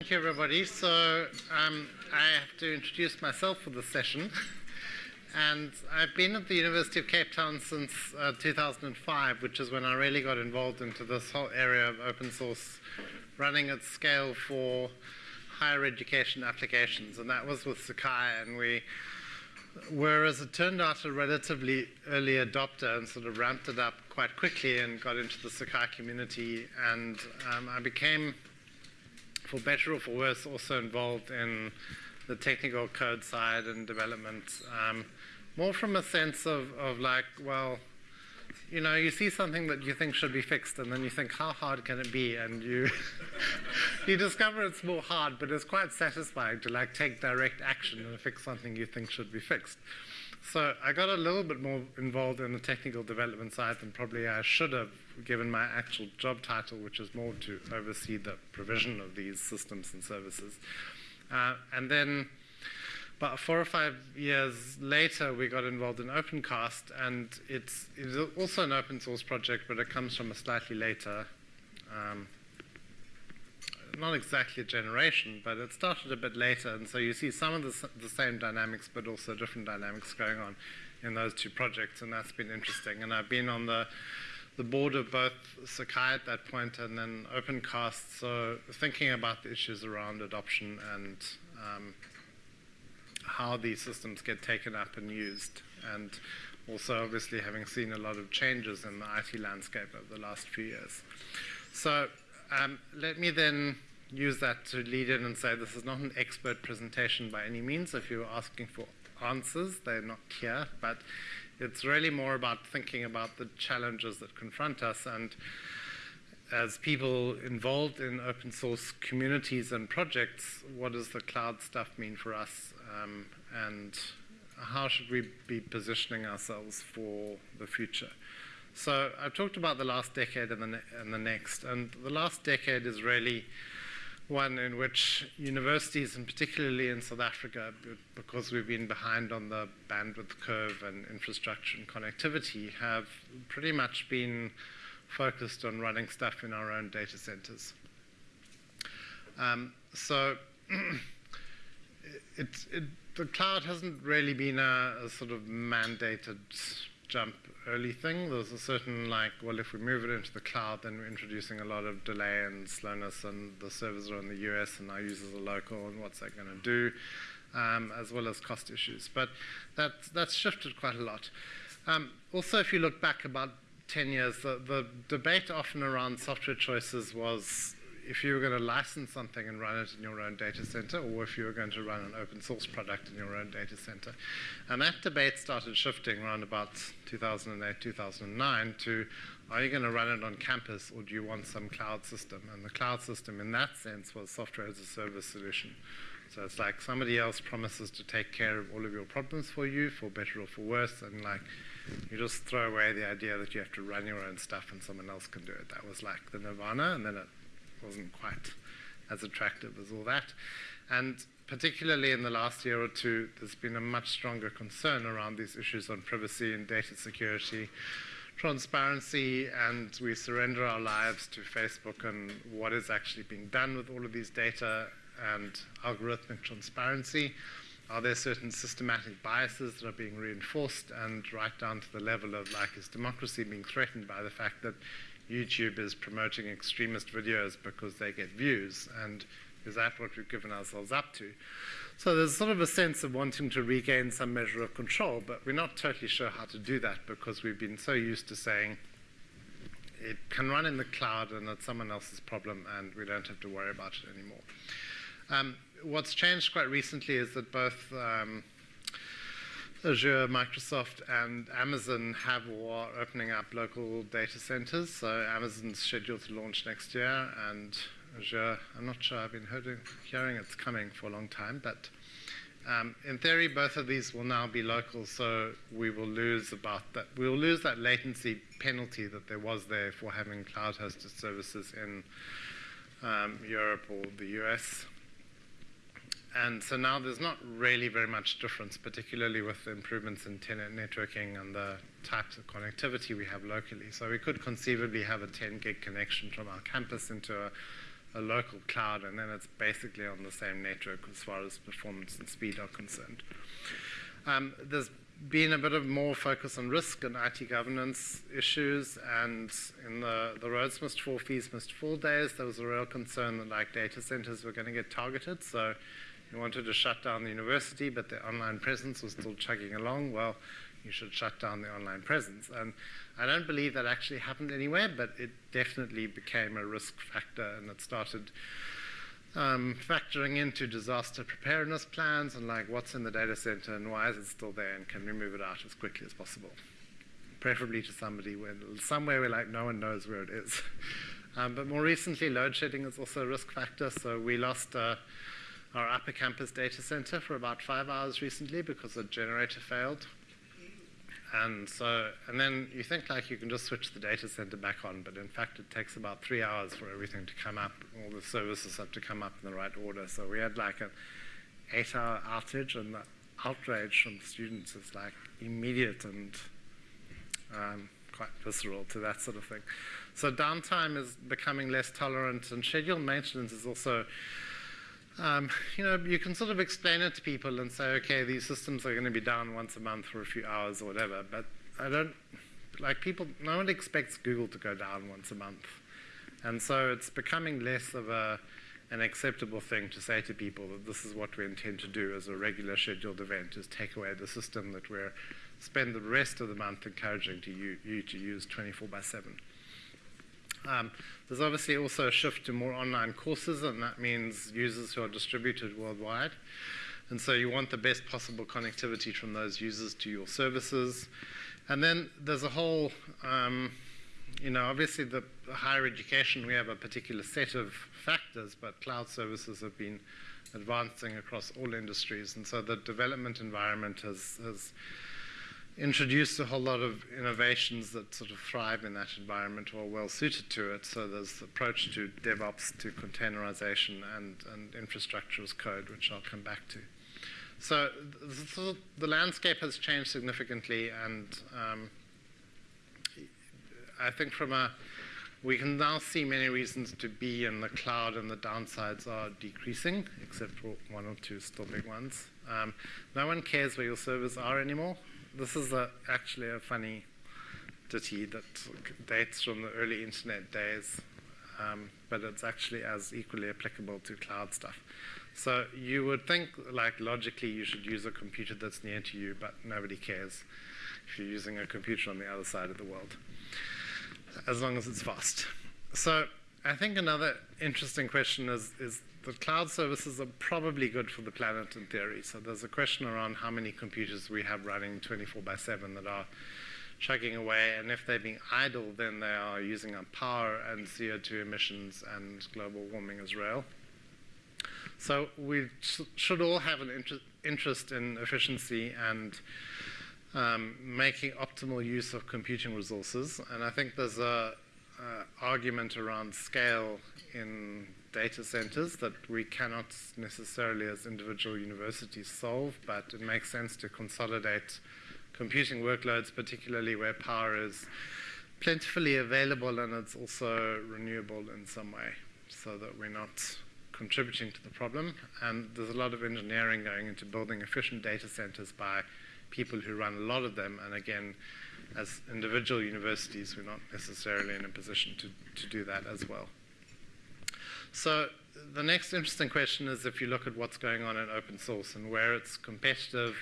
Thank you, everybody. So um, I have to introduce myself for this session. and I've been at the University of Cape Town since uh, 2005, which is when I really got involved into this whole area of open source running at scale for higher education applications. And that was with Sakai. And we were, as it turned out, a relatively early adopter and sort of ramped it up quite quickly and got into the Sakai community. And um, I became for better or for worse, also involved in the technical code side and development, um, more from a sense of, of like, well, you know, you see something that you think should be fixed, and then you think, how hard can it be? And you you discover it's more hard, but it's quite satisfying to like take direct action and fix something you think should be fixed. So I got a little bit more involved in the technical development side than probably I should have, given my actual job title, which is more to oversee the provision of these systems and services. Uh, and then about four or five years later, we got involved in OpenCast, and it's, it's also an open source project, but it comes from a slightly later um, not exactly a generation, but it started a bit later. And so you see some of the, the same dynamics, but also different dynamics going on in those two projects. And that's been interesting. And I've been on the, the board of both Sakai at that point and then OpenCast. So thinking about the issues around adoption and um, how these systems get taken up and used. And also obviously having seen a lot of changes in the IT landscape over the last few years. So um, let me then use that to lead in and say this is not an expert presentation by any means. If you're asking for answers, they're not here, but it's really more about thinking about the challenges that confront us and as people involved in open source communities and projects, what does the cloud stuff mean for us um, and how should we be positioning ourselves for the future? So I've talked about the last decade and the, and the next, and the last decade is really one in which universities, and particularly in South Africa, because we've been behind on the bandwidth curve and infrastructure and connectivity, have pretty much been focused on running stuff in our own data centers. Um, so it, it, the cloud hasn't really been a, a sort of mandated jump early thing. There's a certain like, well, if we move it into the cloud, then we're introducing a lot of delay and slowness, and the servers are in the US, and our users are local, and what's that going to do, um, as well as cost issues. But that, that's shifted quite a lot. Um, also, if you look back about 10 years, the, the debate often around software choices was if you were going to license something and run it in your own data center, or if you were going to run an open source product in your own data center. And that debate started shifting around about 2008, 2009 to are you going to run it on campus or do you want some cloud system? And the cloud system in that sense was software as a service solution. So it's like somebody else promises to take care of all of your problems for you, for better or for worse, and like you just throw away the idea that you have to run your own stuff and someone else can do it. That was like the nirvana, and then it wasn't quite as attractive as all that. And particularly in the last year or two, there's been a much stronger concern around these issues on privacy and data security, transparency, and we surrender our lives to Facebook and what is actually being done with all of these data and algorithmic transparency. Are there certain systematic biases that are being reinforced and right down to the level of like is democracy being threatened by the fact that YouTube is promoting extremist videos because they get views, and is that what we've given ourselves up to? So there's sort of a sense of wanting to regain some measure of control, but we're not totally sure how to do that because we've been so used to saying it can run in the cloud and it's someone else's problem and we don't have to worry about it anymore. Um, what's changed quite recently is that both um, Azure, Microsoft, and Amazon have or are opening up local data centers. So Amazon's scheduled to launch next year, and Azure, I'm not sure, I've been hearing, hearing it's coming for a long time, but um, in theory, both of these will now be local, so we will lose about that. We will lose that latency penalty that there was there for having cloud-hosted services in um, Europe or the US. And so now there's not really very much difference, particularly with the improvements in internet networking and the types of connectivity we have locally. So we could conceivably have a 10 gig connection from our campus into a a local cloud, and then it's basically on the same network as far as performance and speed are concerned. Um, there's been a bit of more focus on risk and IT governance issues, and in the, the Rhodes must fall, fees must fall days, there was a real concern that like data centers were going to get targeted. So you wanted to shut down the university, but the online presence was still chugging along. Well, you should shut down the online presence. And I don't believe that actually happened anywhere, but it definitely became a risk factor, and it started um, factoring into disaster preparedness plans and like what's in the data center and why is it still there and can we move it out as quickly as possible. Preferably to somebody where, somewhere where like no one knows where it is. um, but more recently, load shedding is also a risk factor. So we lost uh, our upper campus data center for about five hours recently because the generator failed. And so, and then you think like you can just switch the data center back on, but in fact it takes about three hours for everything to come up. All the services have to come up in the right order. So we had like an eight-hour outage, and the outrage from students is like immediate and um, quite visceral to that sort of thing. So downtime is becoming less tolerant, and scheduled maintenance is also um, you know, you can sort of explain it to people and say, okay, these systems are going to be down once a month for a few hours or whatever. But I don't, like people, no one expects Google to go down once a month. And so it's becoming less of a, an acceptable thing to say to people that this is what we intend to do as a regular scheduled event, is take away the system that we're spend the rest of the month encouraging to you, you to use 24 by 7. Um, there's obviously also a shift to more online courses, and that means users who are distributed worldwide. And so you want the best possible connectivity from those users to your services. And then there's a whole, um, you know, obviously the higher education, we have a particular set of factors, but cloud services have been advancing across all industries. And so the development environment has, has introduced a whole lot of innovations that sort of thrive in that environment or are well suited to it. So there's the approach to DevOps, to containerization, and, and infrastructure as code, which I'll come back to. So, so the landscape has changed significantly, and um, I think from a we can now see many reasons to be in the cloud, and the downsides are decreasing, except for one or two still big ones. Um, no one cares where your servers are anymore this is a, actually a funny ditty that dates from the early internet days, um, but it's actually as equally applicable to cloud stuff. So you would think, like logically, you should use a computer that's near to you, but nobody cares if you're using a computer on the other side of the world, as long as it's fast. So I think another interesting question is, is the cloud services are probably good for the planet in theory. So there's a question around how many computers we have running 24 by 7 that are chugging away, and if they're being idle, then they are using up power and CO2 emissions and global warming as well. So we sh should all have an inter interest in efficiency and um, making optimal use of computing resources. And I think there's a, a argument around scale in data centers that we cannot necessarily as individual universities solve, but it makes sense to consolidate computing workloads, particularly where power is plentifully available and it's also renewable in some way, so that we're not contributing to the problem. And there's a lot of engineering going into building efficient data centers by people who run a lot of them. And again, as individual universities, we're not necessarily in a position to, to do that as well. So the next interesting question is if you look at what's going on in open source and where it's competitive,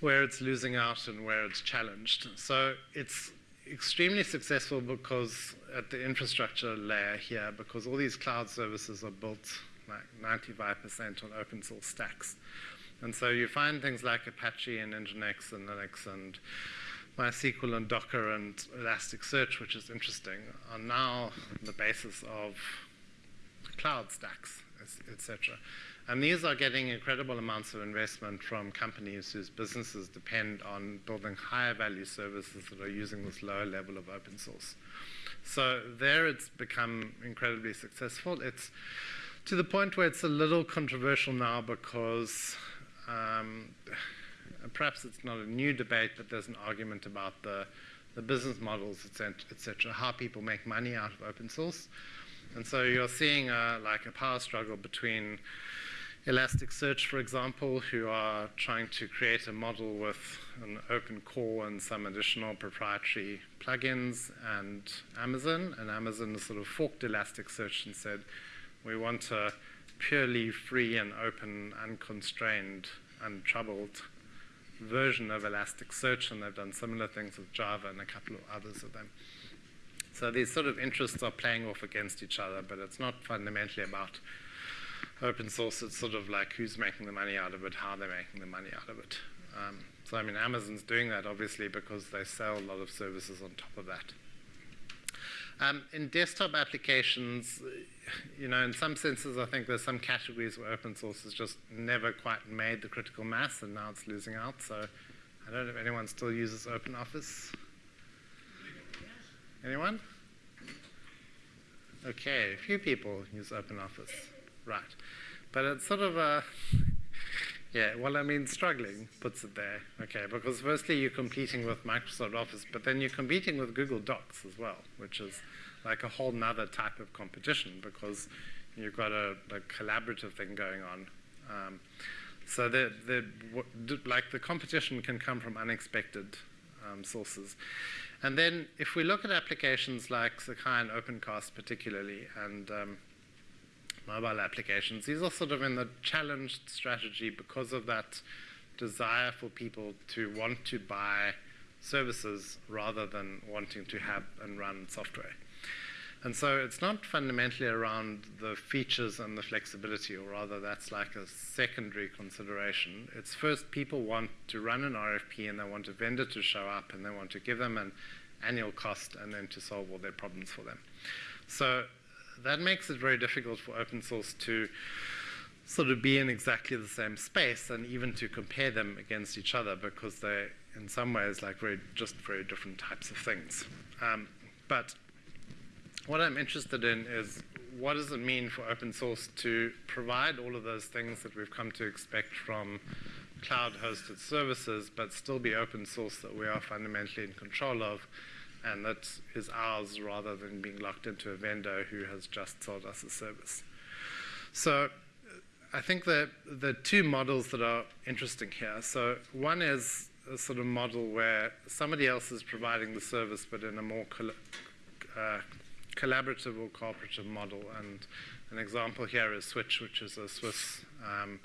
where it's losing out, and where it's challenged. So it's extremely successful because at the infrastructure layer here, because all these cloud services are built like 95% on open source stacks. And so you find things like Apache and Nginx and Linux and MySQL and Docker and Elasticsearch, which is interesting, are now the basis of cloud stacks, etc. And these are getting incredible amounts of investment from companies whose businesses depend on building higher value services that are using this lower level of open source. So there it's become incredibly successful. It's to the point where it's a little controversial now because um, perhaps it's not a new debate, but there's an argument about the, the business models, etc., et how people make money out of open source. And so you're seeing a, like a power struggle between Elasticsearch, for example, who are trying to create a model with an open core and some additional proprietary plugins, and Amazon. And Amazon sort of forked Elasticsearch and said, we want a purely free and open, unconstrained, untroubled version of Elasticsearch, and they've done similar things with Java and a couple of others of them. So these sort of interests are playing off against each other, but it's not fundamentally about open source. It's sort of like who's making the money out of it, how they're making the money out of it. Um, so I mean, Amazon's doing that obviously because they sell a lot of services on top of that. Um, in desktop applications, you know, in some senses, I think there's some categories where open source has just never quite made the critical mass, and now it's losing out. So I don't know if anyone still uses OpenOffice. Anyone? Okay, a few people use OpenOffice. Right. But it's sort of a, yeah, well, I mean, struggling puts it there, okay, because firstly you're competing with Microsoft Office, but then you're competing with Google Docs as well, which is like a whole nother type of competition because you've got a, a collaborative thing going on. Um, so the, the, like the competition can come from unexpected um, sources. And then if we look at applications like Sakai and OpenCast particularly, and um, mobile applications, these are sort of in the challenged strategy because of that desire for people to want to buy services rather than wanting to have and run software. And so it's not fundamentally around the features and the flexibility, or rather that's like a secondary consideration. It's first people want to run an RFP and they want a vendor to show up and they want to give them an annual cost and then to solve all their problems for them. So that makes it very difficult for open source to sort of be in exactly the same space and even to compare them against each other because they're in some ways like very just very different types of things. Um, but what I'm interested in is what does it mean for open source to provide all of those things that we've come to expect from cloud-hosted services, but still be open source that we are fundamentally in control of, and that is ours rather than being locked into a vendor who has just sold us a service. So I think that the two models that are interesting here. So one is a sort of model where somebody else is providing the service, but in a more uh, collaborative or cooperative model. And an example here is Switch, which is a Swiss um,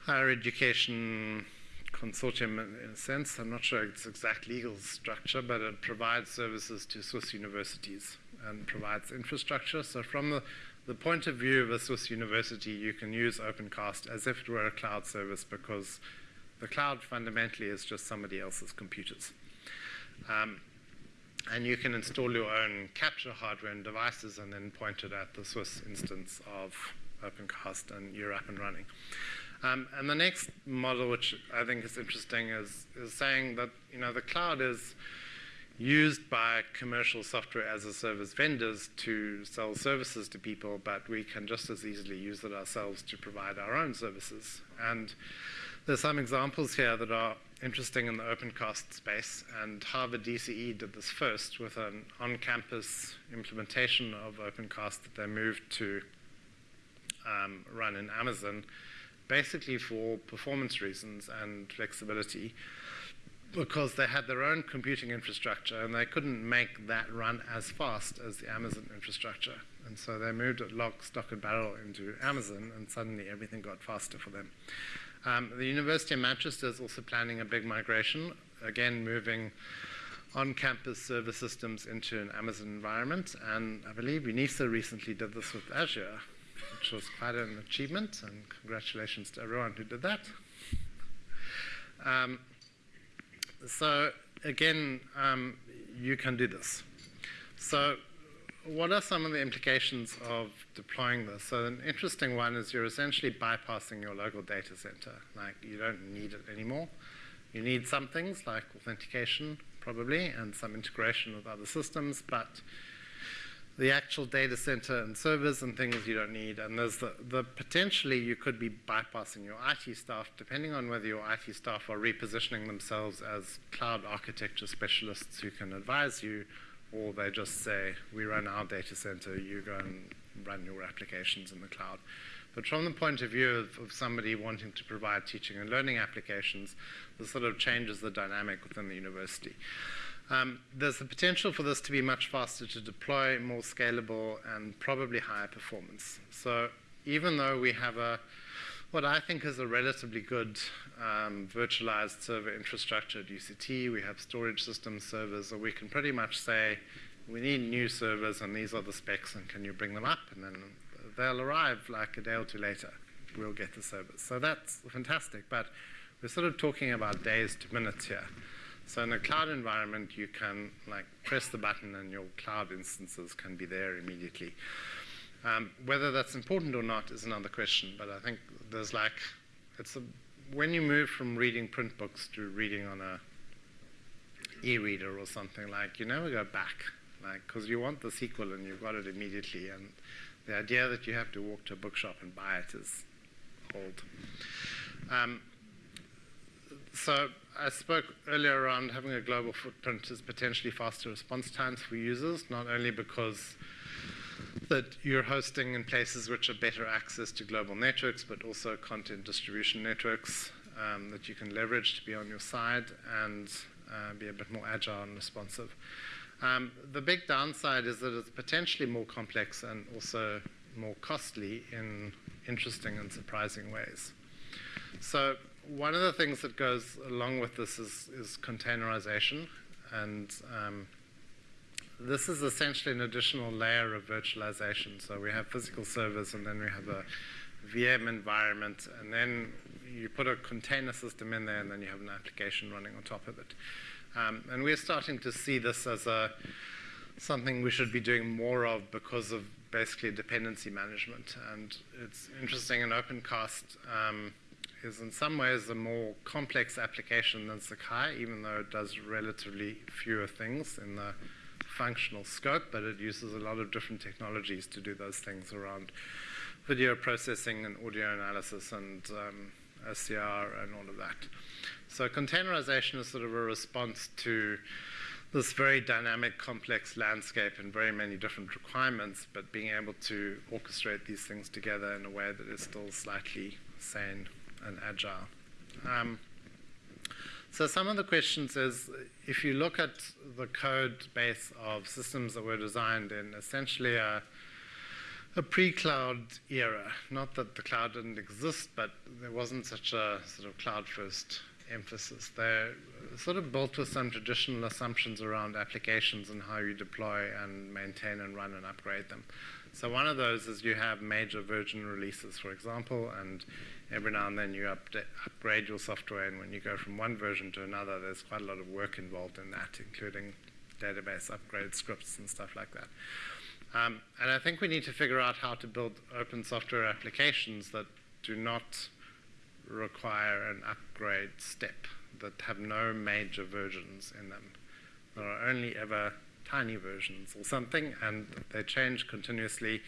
higher education consortium in a sense. I'm not sure its exact legal structure, but it provides services to Swiss universities and provides infrastructure. So from the, the point of view of a Swiss university, you can use OpenCast as if it were a cloud service because the cloud fundamentally is just somebody else's computers. Um, and you can install your own capture hardware and devices and then point it at the Swiss instance of OpenCast and you're up and running. Um, and the next model, which I think is interesting, is, is saying that you know the cloud is used by commercial software as a service vendors to sell services to people, but we can just as easily use it ourselves to provide our own services. And there's some examples here that are interesting in the OpenCast space, and Harvard DCE did this first with an on-campus implementation of OpenCast that they moved to um, run in Amazon, basically for performance reasons and flexibility, because they had their own computing infrastructure and they couldn't make that run as fast as the Amazon infrastructure. And so they moved it lock, stock, and barrel into Amazon, and suddenly everything got faster for them. Um, the University of Manchester is also planning a big migration, again moving on-campus server systems into an Amazon environment. And I believe UNISA recently did this with Azure, which was quite an achievement. And congratulations to everyone who did that. Um, so again, um, you can do this. So what are some of the implications of deploying this? So an interesting one is you're essentially bypassing your local data center. Like you don't need it anymore. You need some things like authentication, probably, and some integration with other systems, but the actual data center and servers and things you don't need. And there's the, the potentially you could be bypassing your IT staff, depending on whether your IT staff are repositioning themselves as cloud architecture specialists who can advise you or they just say, we run our data center, you go and run your applications in the cloud. But from the point of view of, of, somebody wanting to provide teaching and learning applications, this sort of changes the dynamic within the university. Um, there's the potential for this to be much faster to deploy, more scalable, and probably higher performance. So even though we have a what I think is a relatively good um, virtualized server infrastructure at UCT, we have storage system servers, so we can pretty much say we need new servers and these are the specs and can you bring them up? And then they'll arrive like a day or two later. We'll get the servers. So that's fantastic, but we're sort of talking about days to minutes here. So in a cloud environment, you can like press the button and your cloud instances can be there immediately. Um, whether that's important or not is another question, but I think there's like, it's a, when you move from reading print books to reading on a e-reader or something like, you never go back, like, because you want the sequel and you've got it immediately, and the idea that you have to walk to a bookshop and buy it is old. Um, so I spoke earlier around having a global footprint is potentially faster response times for users, not only because that you're hosting in places which are better access to global networks, but also content distribution networks um, that you can leverage to be on your side and uh, be a bit more agile and responsive. Um, the big downside is that it's potentially more complex and also more costly in interesting and surprising ways. So one of the things that goes along with this is, is containerization. And um, this is essentially an additional layer of virtualization. So we have physical servers, and then we have a VM environment, and then you put a container system in there, and then you have an application running on top of it. Um, and we're starting to see this as a something we should be doing more of because of basically dependency management. And it's interesting in OpenCast. Um, is in some ways a more complex application than Sakai, even though it does relatively fewer things in the functional scope, but it uses a lot of different technologies to do those things around video processing and audio analysis and um, OCR and all of that. So containerization is sort of a response to this very dynamic, complex landscape and very many different requirements, but being able to orchestrate these things together in a way that is still slightly sane and agile. Um, so some of the questions is, if you look at the code base of systems that were designed in essentially a, a pre-cloud era, not that the cloud didn't exist, but there wasn't such a sort of cloud-first emphasis. They're sort of built with some traditional assumptions around applications and how you deploy and maintain and run and upgrade them. So one of those is you have major version releases, for example, and every now and then you upgrade your software, and when you go from one version to another, there's quite a lot of work involved in that, including database upgrade scripts and stuff like that. Um, and I think we need to figure out how to build open software applications that do not require an upgrade step, that have no major versions in them. that are only ever tiny versions or something, and they change continuously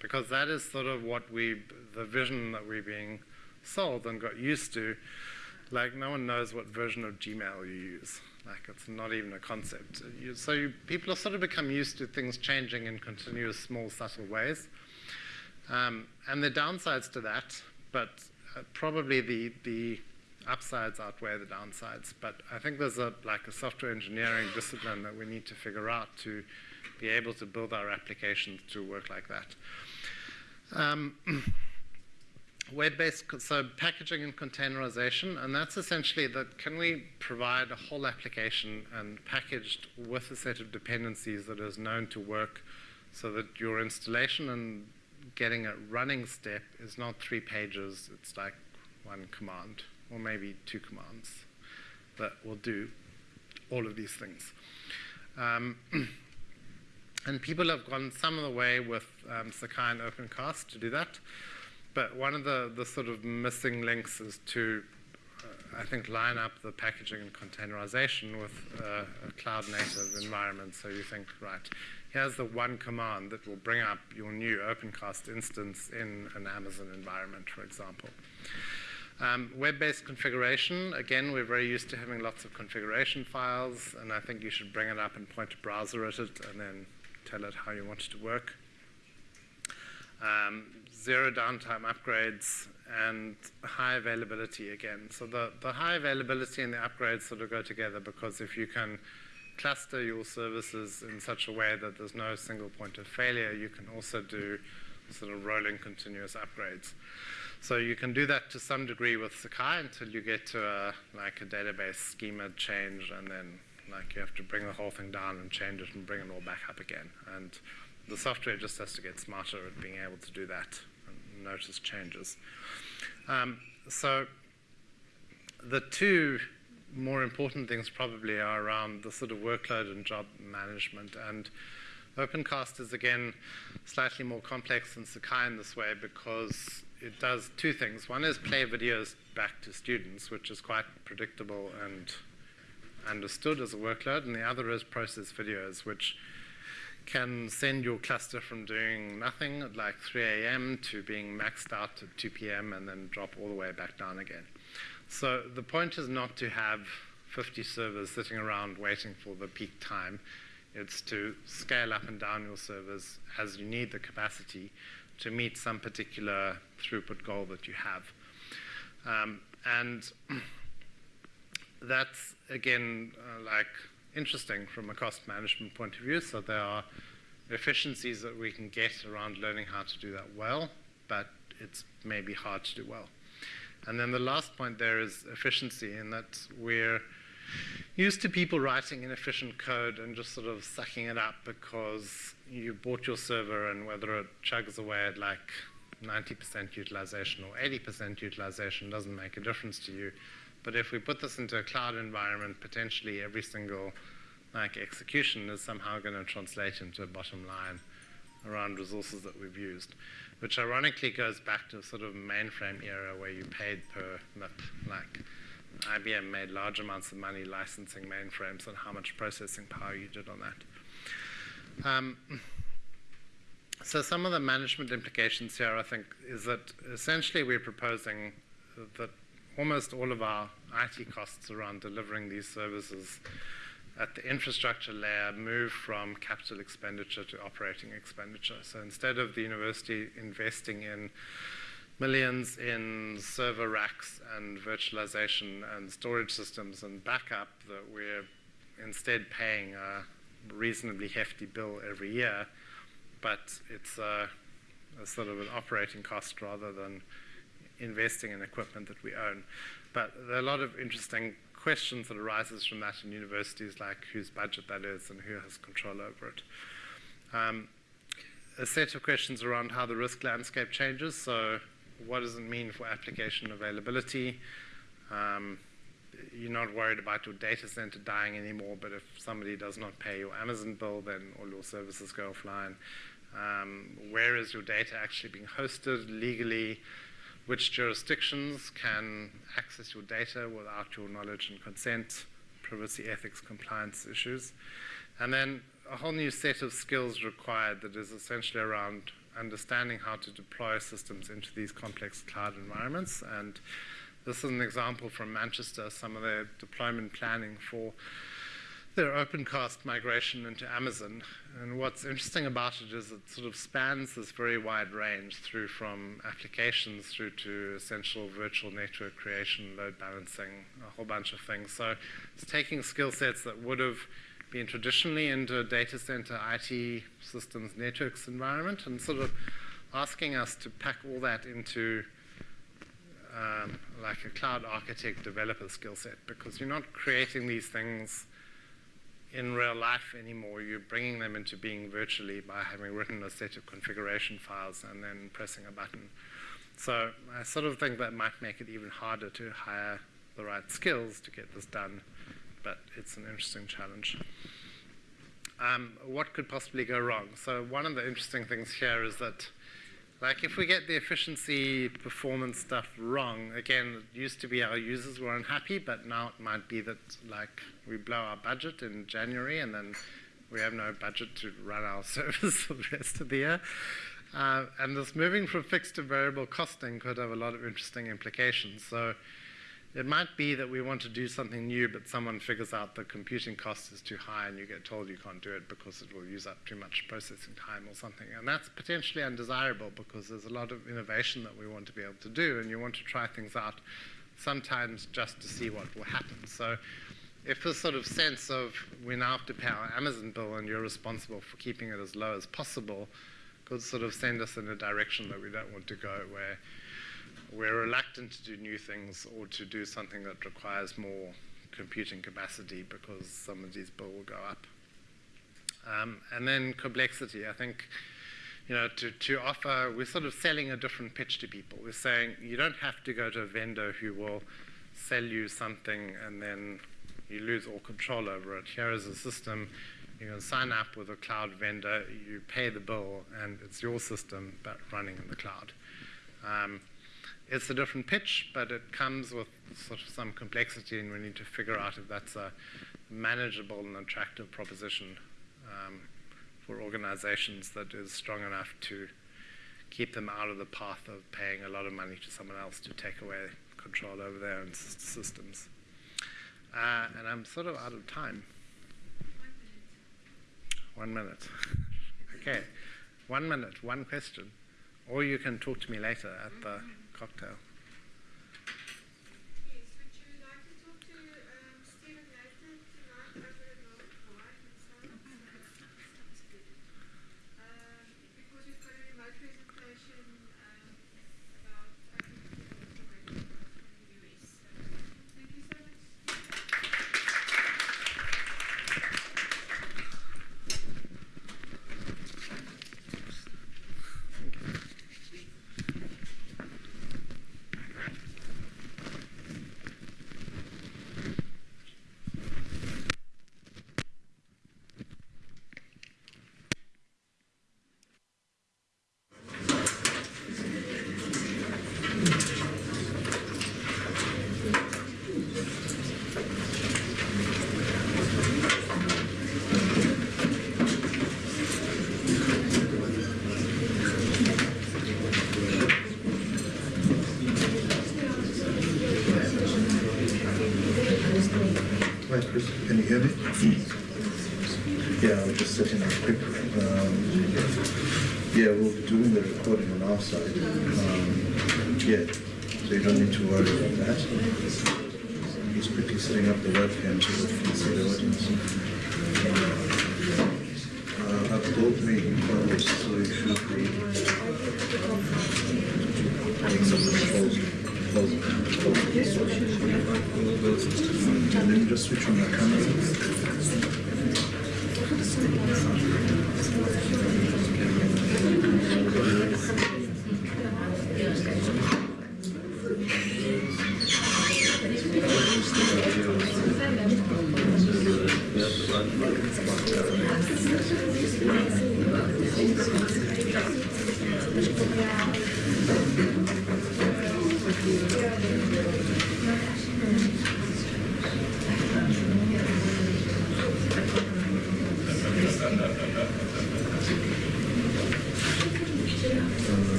because that is sort of what we, the vision that we're being sold and got used to. Like, no one knows what version of Gmail you use. Like, it's not even a concept. You, so you, people have sort of become used to things changing in continuous, small, subtle ways. Um, and the downsides to that, but uh, probably the, the upsides outweigh the downsides. But I think there's a like a software engineering discipline that we need to figure out to be able to build our applications to work like that. Um, web-based, so packaging and containerization, and that's essentially that can we provide a whole application and packaged with a set of dependencies that is known to work so that your installation and getting a running step is not three pages, it's like one command or maybe two commands that will do all of these things. Um, and people have gone some of the way with um, Sakai and OpenCast to do that. But one of the, the sort of missing links is to, uh, I think, line up the packaging and containerization with uh, a cloud native environment. So you think, right, here's the one command that will bring up your new OpenCast instance in an Amazon environment, for example. Um, web-based configuration, again, we're very used to having lots of configuration files, and I think you should bring it up and point a browser at it and then tell it how you want it to work. Um, zero downtime upgrades and high availability again. So the, the high availability and the upgrades sort of go together because if you can cluster your services in such a way that there's no single point of failure, you can also do sort of rolling continuous upgrades. So you can do that to some degree with Sakai until you get to a, like a database schema change, and then like you have to bring the whole thing down and change it and bring it all back up again. And the software just has to get smarter at being able to do that and notice changes. Um, so the two more important things probably are around the sort of workload and job management. And OpenCast is again slightly more complex than Sakai in this way because it does two things. One is play videos back to students, which is quite predictable and understood as a workload, and the other is process videos, which can send your cluster from doing nothing at like 3 a.m. to being maxed out at 2 p.m. and then drop all the way back down again. So the point is not to have 50 servers sitting around waiting for the peak time. It's to scale up and down your servers as you need the capacity to meet some particular throughput goal that you have. Um, and that's, again, uh, like interesting from a cost management point of view. So there are efficiencies that we can get around learning how to do that well, but it's maybe hard to do well. And then the last point there is efficiency in that we're used to people writing inefficient code and just sort of sucking it up because you bought your server and whether it chugs away at like 90% utilization or 80% utilization doesn't make a difference to you. But if we put this into a cloud environment, potentially every single like execution is somehow going to translate into a bottom line around resources that we've used, which ironically goes back to sort of mainframe era where you paid per Like IBM made large amounts of money licensing mainframes and how much processing power you did on that. Um, so some of the management implications here, I think, is that essentially we're proposing that almost all of our IT costs around delivering these services at the infrastructure layer move from capital expenditure to operating expenditure. So instead of the university investing in millions in server racks and virtualization and storage systems and backup, that we're instead paying a reasonably hefty bill every year but it's a, a sort of an operating cost rather than investing in equipment that we own. But there are a lot of interesting questions that arises from that in universities, like whose budget that is and who has control over it. Um, a set of questions around how the risk landscape changes. So, what does it mean for application availability? Um, you're not worried about your data center dying anymore, but if somebody does not pay your Amazon bill, then all your services go offline. Um, where is your data actually being hosted legally? Which jurisdictions can access your data without your knowledge and consent? Privacy, ethics, compliance issues. And then a whole new set of skills required that is essentially around understanding how to deploy systems into these complex cloud environments. And this is an example from Manchester, some of their deployment planning for their OpenCast migration into Amazon. And what's interesting about it is it sort of spans this very wide range through from applications through to essential virtual network creation, load balancing, a whole bunch of things. So it's taking skill sets that would have been traditionally into a data center IT systems networks environment and sort of asking us to pack all that into um, like a cloud architect developer skill set because you're not creating these things in real life anymore. You're bringing them into being virtually by having written a set of configuration files and then pressing a button. So I sort of think that might make it even harder to hire the right skills to get this done, but it's an interesting challenge. Um, what could possibly go wrong? So one of the interesting things here is that like if we get the efficiency performance stuff wrong, again, it used to be our users were unhappy, but now it might be that like we blow our budget in January and then we have no budget to run our service for the rest of the year. Uh, and this moving from fixed to variable costing could have a lot of interesting implications. So it might be that we want to do something new, but someone figures out the computing cost is too high and you get told you can't do it because it will use up too much processing time or something. And that's potentially undesirable because there's a lot of innovation that we want to be able to do and you want to try things out sometimes just to see what will happen. So if this sort of sense of we now have to pay our Amazon bill and you're responsible for keeping it as low as possible could sort of send us in a direction that we don't want to go where we're reluctant to do new things or to do something that requires more computing capacity because some of these bills will go up. Um, and then complexity. I think, you know, to, to offer, we're sort of selling a different pitch to people. We're saying you don't have to go to a vendor who will sell you something and then you lose all control over it. Here is a system. You can sign up with a cloud vendor, you pay the bill, and it's your system, but running in the cloud. Um, it's a different pitch, but it comes with sort of some complexity, and we need to figure out if that's a manageable and attractive proposition um, for organizations that is strong enough to keep them out of the path of paying a lot of money to someone else to take away control over their own systems. Uh, and I'm sort of out of time. One minute. okay. One minute, one question. Or you can talk to me later at the cocktail. that. He's quickly setting up the webcam so uh, that can the audience. Uh, me so you should be some controls. And then just switch on the camera.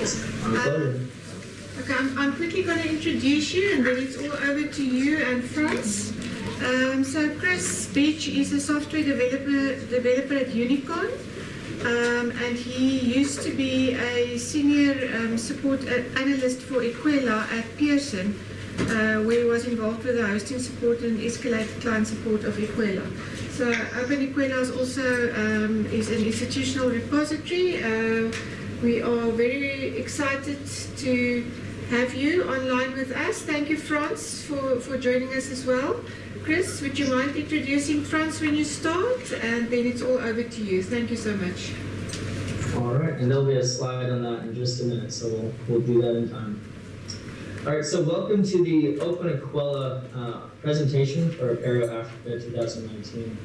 Is fantastic. Okay, I'm I'm quickly going to introduce you and then it's all over to you and Franz. Um so Chris speech is a software developer, developer at Unicon. Um, and he used to be a senior um, support uh, analyst for Equella at Pearson, uh, where he was involved with the hosting support and escalated client support of Equella. So Open Equella is also um, is an institutional repository. Uh, we are very excited to have you online with us. Thank you, Franz, for, for joining us as well. Chris, would you mind introducing Franz when you start? And then it's all over to you. Thank you so much. All right, and there'll be a slide on that in just a minute, so we'll, we'll do that in time. All right, so welcome to the Open Equella uh, presentation for Apereo Africa 2019.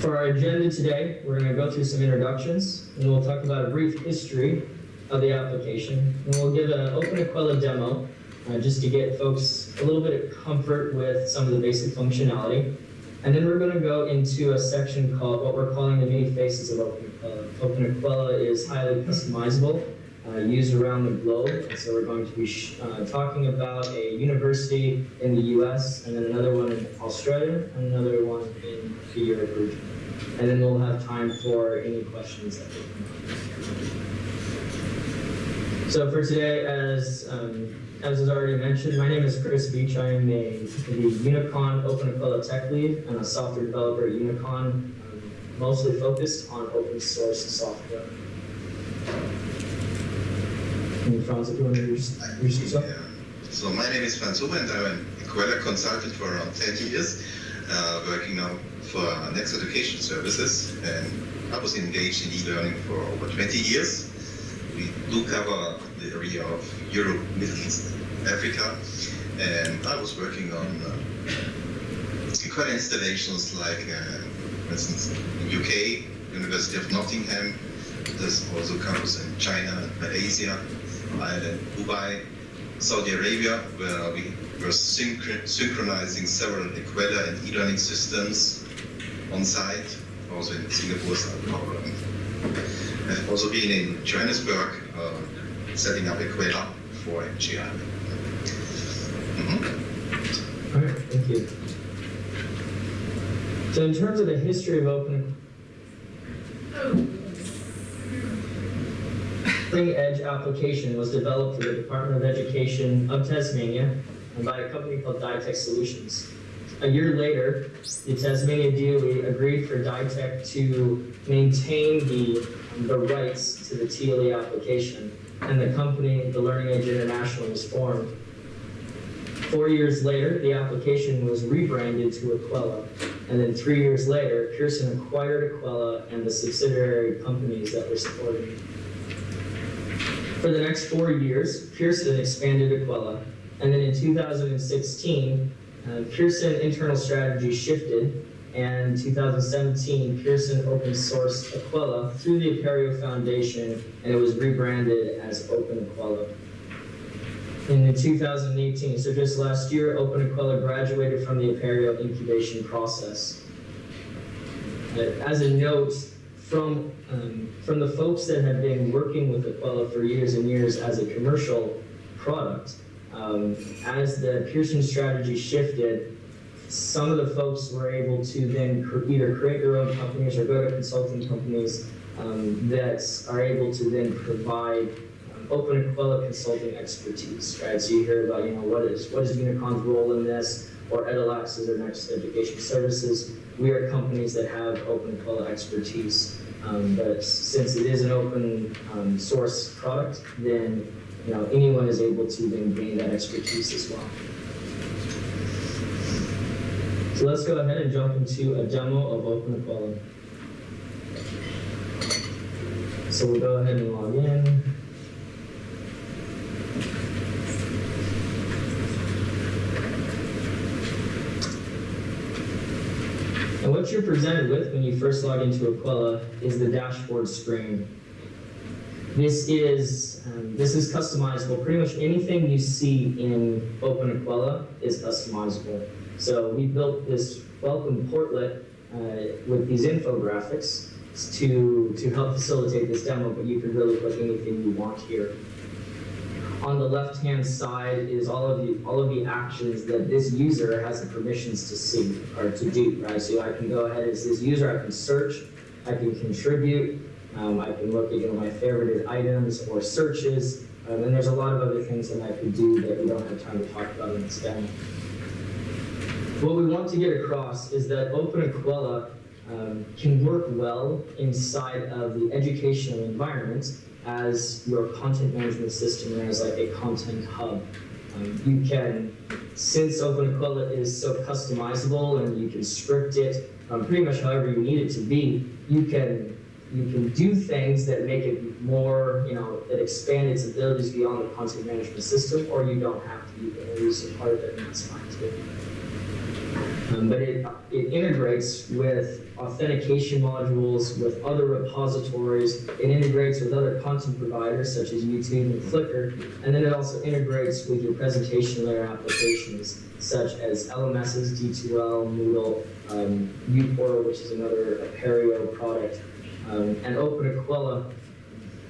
For our agenda today, we're going to go through some introductions, and we'll talk about a brief history of the application, and we'll give an Open Equella demo uh, just to get folks a little bit of comfort with some of the basic functionality. And then we're going to go into a section called what we're calling the many faces of Open Equella. Open Equella is highly customizable uh, used around the globe. And so we're going to be uh, talking about a university in the US, and then another one in Australia, and another one in the Europe region. And then we'll have time for any questions that come up. So for today, as um, as was already mentioned, my name is Chris Beach. I am a, the Unicon Open Equella Tech Lead and a software developer at Unicon, um, mostly focused on open source software. If you want to? Yeah. So my name is Franz Huber and I'm an Equella consultant for around 30 years, uh, working now for Next Education Services. And I was engaged in e-learning for over 20 years. We do cover the area of Europe, Middle East, Africa. And I was working on uh, installations like, uh, for instance, in UK, University of Nottingham. There's also campus in China, Malaysia, Ireland, Dubai, Saudi Arabia, where we were synchro- synchronizing several Equella and e-learning systems on site. Also in Singapore, South Korea. I've also been in Johannesburg, uh, setting up Equella for NGI. Mhm. All right, thank you. So in terms of the history of open Cutting Edge application was developed for the Department of Education of Tasmania and by a company called Dytech Solutions. A year later, the Tasmania DOE agreed for Dytech to maintain the, the rights to the TLE application, and the company, the Learning Edge International, was formed. Four years later, the application was rebranded to Equella, and then three years later, Pearson acquired Equella and the subsidiary companies that were supporting it. For the next four years, Pearson expanded Equella, and then in 2016, uh, Pearson internal strategy shifted, and 2017, Pearson open sourced Equella through the Apereo Foundation, and it was rebranded as Open Equella. In 2018, so just last year, Open Equella graduated from the Apereo incubation process. As a note, from, um, from the folks that have been working with Equella for years and years as a commercial product, um, as the Pearson strategy shifted, some of the folks were able to then either create their own companies or go to consulting companies um, that are able to then provide um, open Equella consulting expertise, right? So you hear about, you know, what is what is Unicon's role in this, or Edalex is their next education services. We are companies that have open Equella expertise, um, but since it is an open um, source product, then you know anyone is able to then gain that expertise as well. So let's go ahead and jump into a demo of Open Equella. So we'll go ahead and log in. And what you're presented with when you first log into Equella is the dashboard screen. This is um, this is customizable. Pretty much anything you see in Open Equella is customizable. So we built this welcome portlet uh, with these infographics to to help facilitate this demo. But you can really put anything you want here. On the left-hand side is all of the all of the actions that this user has the permissions to see or to do. Right. So I can go ahead as this user. I can search. I can contribute. Um, I can look at you know, my favorited items or searches, um, and there's a lot of other things that I could do that we don't have time to talk about in this demo. What we want to get across is that Open Equella um, can work well inside of the educational environment as your content management system and as like a content hub. Um, you can, since Open Equella is so customizable and you can script it um, pretty much however you need it to be, you can you can do things that make it more, you know, that expand its abilities beyond the content management system, or you don't have to. You can use a part of it, and that's fine too. Um, but it, it integrates with authentication modules, with other repositories, it integrates with other content providers such as YouTube and Flickr, and then it also integrates with your presentation layer applications such as LMSs, D2L, Moodle, um, uPortal, which is another Apereo product, um, and OpenEquella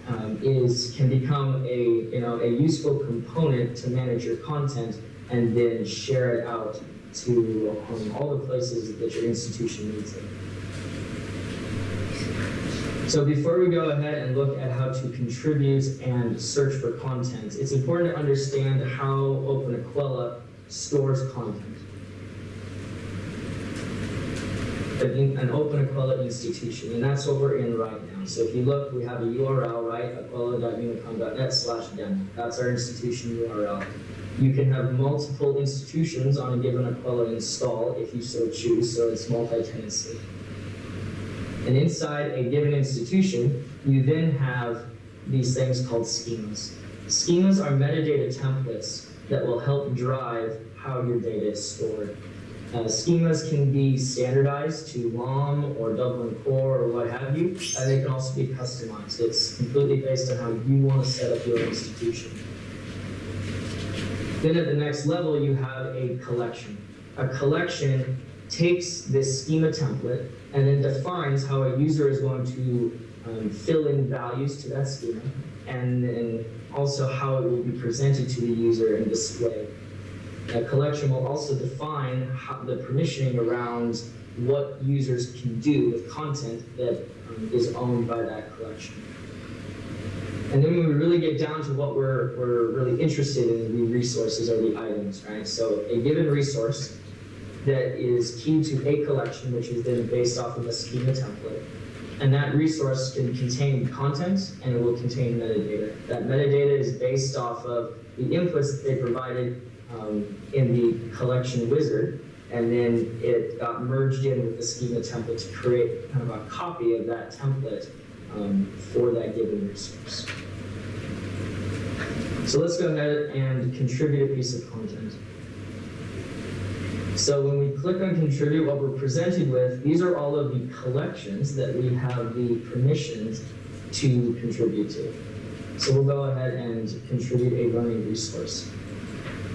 um, is can become a you know a useful component to manage your content and then share it out to um, all the places that your institution needs it. So before we go ahead and look at how to contribute and search for content, it's important to understand how OpenEquella stores content. An, an OpenEquella institution, and that's what we're in right now. So if you look, we have a URL, right? equella.unicon.net slash demo. That's our institution URL. You can have multiple institutions on a given Equella install if you so choose, so it's multi-tenancy. And inside a given institution, you then have these things called schemas. Schemas are metadata templates that will help drive how your data is stored. Uh, schemas can be standardized to LOM or Dublin Core or what have you, and they can also be customized. It's completely based on how you want to set up your institution. Then at the next level, you have a collection. A collection takes this schema template and then defines how a user is going to um, fill in values to that schema, and then also how it will be presented to the user and displayed. A collection will also define how, the permissioning around what users can do with content that um, is owned by that collection. And then when we really get down to what we're, we're really interested in, the resources or the items, right? So a given resource that is key to a collection, which is then based off of a schema template. And that resource can contain content and it will contain metadata. That metadata is based off of the inputs that they provided um, in the collection wizard, and then it got merged in with the schema template to create kind of a copy of that template um, for that given resource. So let's go ahead and contribute a piece of content. So when we click on contribute, what we're presented with, these are all of the collections that we have the permissions to contribute to. So we'll go ahead and contribute a learning resource.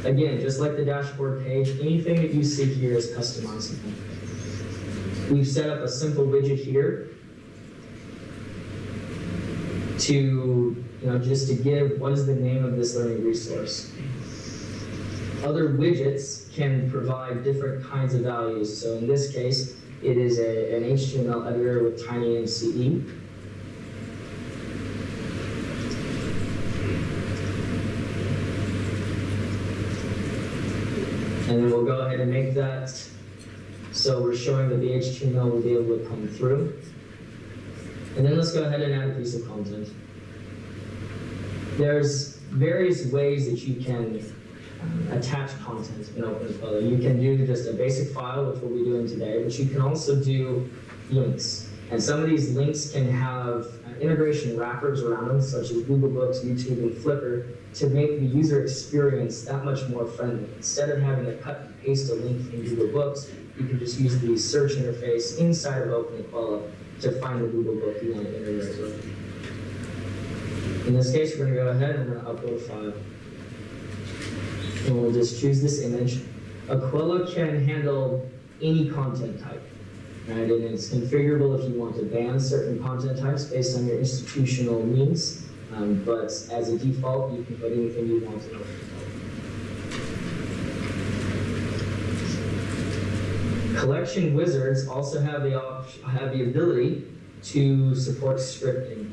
Again, just like the dashboard page, anything that you see here is customizable. We've set up a simple widget here to, you know, just to give what is the name of this learning resource. Other widgets can provide different kinds of values. So in this case, it is a, an HTML editor with tiny TinyMCE. And then we'll go ahead and make that so we're showing that the HTML will be able to come through. And then let's go ahead and add a piece of content. There's various ways that you can um, attach content in OpenEquella. You can do just a basic file, which we'll be doing today, but you can also do links. And some of these links can have uh, integration wrappers around them, such as Google Books, YouTube, and Flickr, to make the user experience that much more friendly. Instead of having to cut and paste a link in Google Books, you can just use the search interface inside of OpenEquella to find the Google book you want to integrate with. In this case, we're going to go ahead and to upload a file. And we'll just choose this image. Equella can handle any content type, right? And it's configurable if you want to ban certain content types based on your institutional needs. Um, but as a default, you can put anything you want in Collection wizards also have the have the ability to support scripting,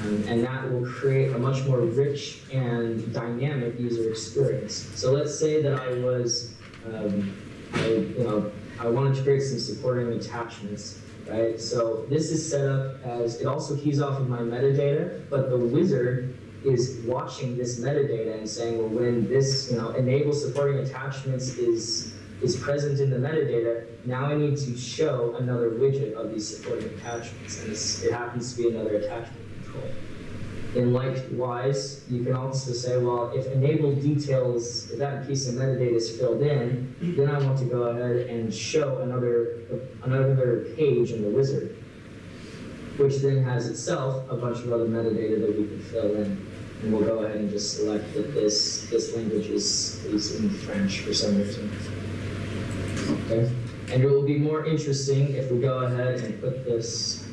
um, and that will create a much more rich and dynamic user experience. So let's say that I was, um, I you know, I wanted to create some supporting attachments, right? So this is set up as it also keys off of my metadata, but the wizard is watching this metadata and saying, well, when this you know enable supporting attachments is is present in the metadata, now I need to show another widget of these supporting attachments, and it's, it happens to be another attachment control. And likewise, you can also say, well, if enable details, if that piece of metadata is filled in, then I want to go ahead and show another, another page in the wizard, which then has itself a bunch of other metadata that we can fill in. And we'll go ahead and just select that this, this language is, is in French for some reason. Okay? And it will be more interesting if we go ahead and put this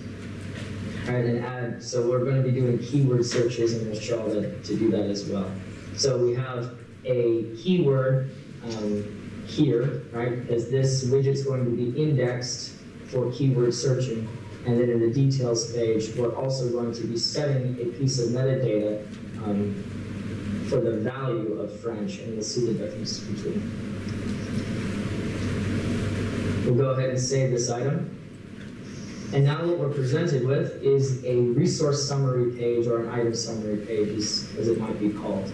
Alright, and add, so we're going to be doing keyword searches and we'll show that to do that as well. So we have a keyword um, here, right? Because this widget's going to be indexed for keyword searching. And then in the details page, we're also going to be setting a piece of metadata um, for the value of French, and we'll see the difference between. We'll go ahead and save this item. And now what we're presented with is a resource summary page or an item summary page, as, it might be called.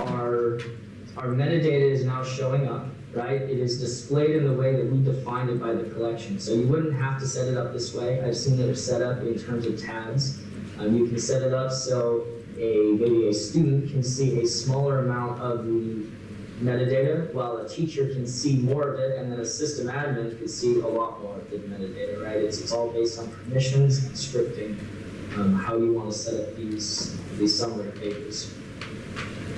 Our, our metadata is now showing up, right? It is displayed in the way that we defined it by the collection. So you wouldn't have to set it up this way. I've seen it set up in terms of tabs. Um, you can set it up so a maybe a student can see a smaller amount of the metadata, while a teacher can see more of it, and then a system admin can see a lot more of the metadata, right? It's, it's all based on permissions and scripting, um, how you want to set up these, these summary pages.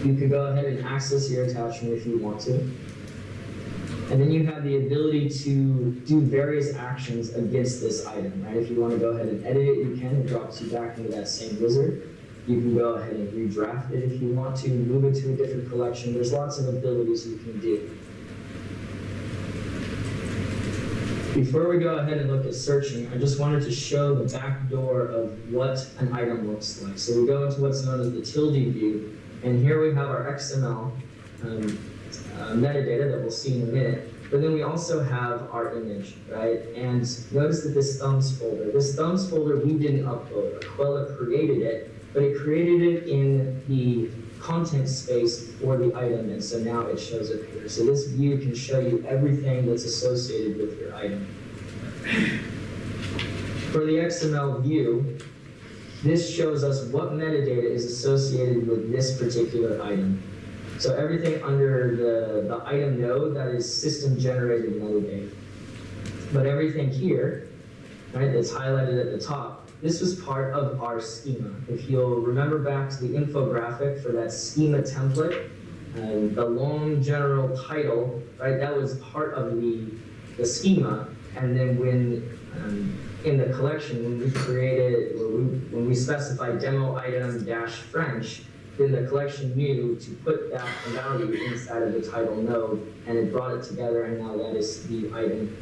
You can go ahead and access your attachment if you want to. And then you have the ability to do various actions against this item, right? If you want to go ahead and edit it, you can. It drops you back into that same wizard. You can go ahead and redraft it if you want to, move it to a different collection. There's lots of abilities you can do. Before we go ahead and look at searching, I just wanted to show the back door of what an item looks like. So we go into what's known as the tilde view, and here we have our XML um, uh, metadata that we'll see in a minute. But then we also have our image, right? And notice that this thumbs folder, this thumbs folder we didn't upload. Equella created it, but it created it in the content space for the item, and so now it shows up here. So this view can show you everything that's associated with your item. For the XML view, this shows us what metadata is associated with this particular item. So everything under the, the item node, that is system generated metadata. But everything here, right, that's highlighted at the top, this was part of our schema. If you'll remember back to the infographic for that schema template, um, the long general title, right, that was part of the, the schema. And then when, um, in the collection, when we created, when we, when we specified demo item dash French, then the collection knew to put that value inside of the title node, and it brought it together, and now that is the item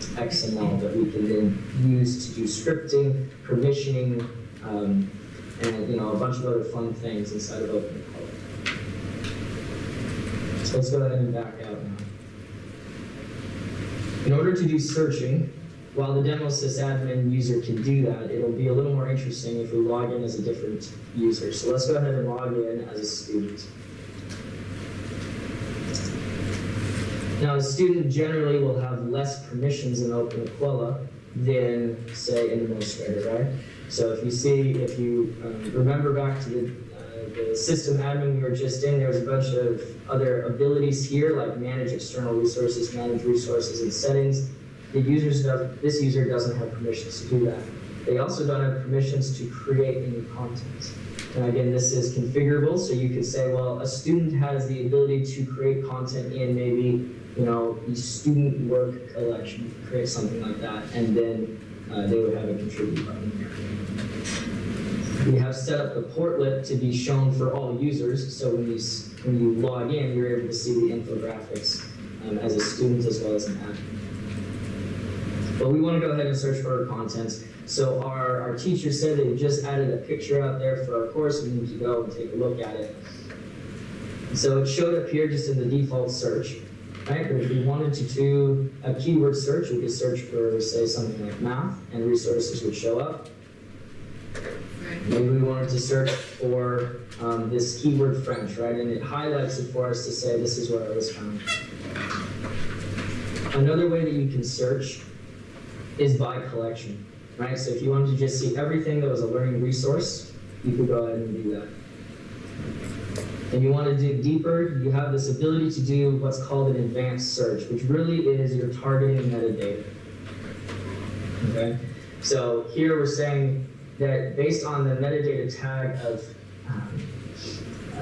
XML that we can then use to do scripting, permissioning, um, and you know a bunch of other fun things inside of OpenEquella. So let's go ahead and back out now. In order to do searching, while the demo sysadmin user can do that, it'll be a little more interesting if we log in as a different user. So let's go ahead and log in as a student. Now, a student generally will have less permissions in OpenEquella than, say, an administrator, right? So if you see, if you um, remember back to the, uh, the system admin we were just in, there's a bunch of other abilities here, like manage external resources, manage resources and settings. The users this user doesn't have permissions to do that. They also don't have permissions to create any content. Again, this is configurable, so you could say, well, a student has the ability to create content in maybe you know, the student work collection, create something like that, and then uh, they would have a contribute button. We have set up the portlet to be shown for all users, so when you, when you log in, you're able to see the infographics um, as a student as well as an admin. But we want to go ahead and search for our content. So our, our teacher said they just added a picture out there for our course. We need to go and take a look at it. So it showed up here just in the default search right? But if we wanted to do a keyword search, we could search for, say, something like math, and resources would show up. Maybe we wanted to search for um, this keyword French, right? And it highlights it for us to say this is where it was found. Another way that you can search is by collection, right? So if you wanted to just see everything that was a learning resource, you could go ahead and do that. And you want to dig deeper, you have this ability to do what's called an advanced search, which really is your targeting metadata. Okay? So here we're saying that based on the metadata tag of,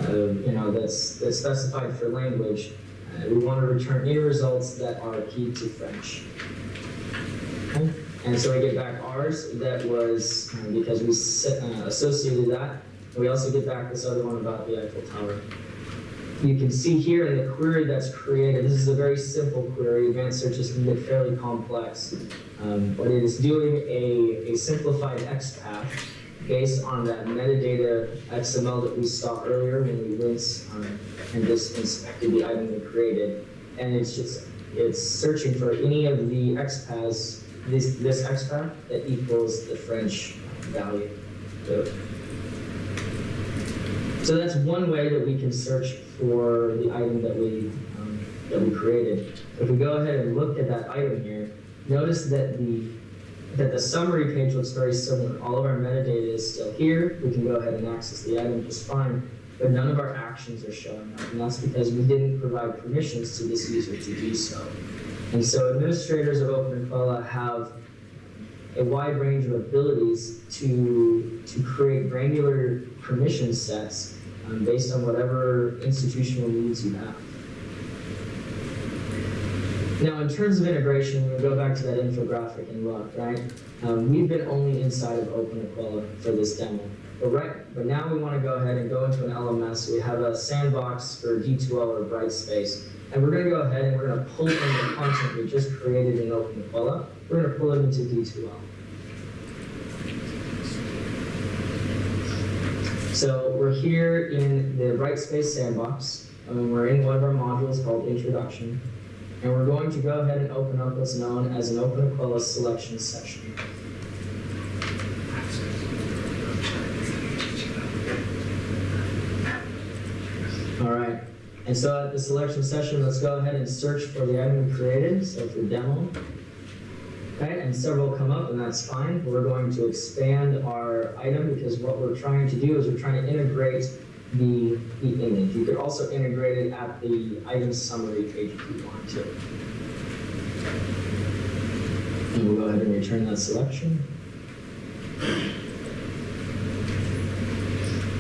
um, you know, that's, that's specified for language, uh, we want to return any results that are keyed to French. Okay? And so I get back ours, that was um, because we uh, associated that. And we also get back this other one about the Eiffel Tower. You can see here in the query that's created, this is a very simple query. Advanced searches can get fairly complex. Um, but it is doing a, a simplified XPath based on that metadata XML that we saw earlier when we rinse um, and just inspected the item we created. And it's just, it's searching for any of the XPaths, this, this XPath that equals the French value. So, so that's one way that we can search for the item that we, um, that we created. If we go ahead and look at that item here, notice that the that the summary page looks very similar. All of our metadata is still here. We can go ahead and access the item just fine, but none of our actions are showing up, and that's because we didn't provide permissions to this user to do so. And so administrators of OpenEquella have a wide range of abilities to, to create granular permission sets um, based on whatever institutional needs you have. Now, in terms of integration, we go back to that infographic and look, right? Um, we've been only inside of OpenEquella for this demo. But right, but now we want to go ahead and go into an LMS. We have a sandbox for D2L or Brightspace. And we're going to go ahead and we're going to pull in the content we just created in OpenEquella. We're going to pull it into D2L. So we're here in the Brightspace sandbox. and we're in one of our modules called Introduction. And we're going to go ahead and open up what's known as an OpenEquella selection session. All right. And so at the selection session, let's go ahead and search for the item we created. So for demo. Okay, and several come up, and that's fine. We're going to expand our item because what we're trying to do is we're trying to integrate the, the image. You could also integrate it at the item summary page if you want to. And we'll go ahead and return that selection.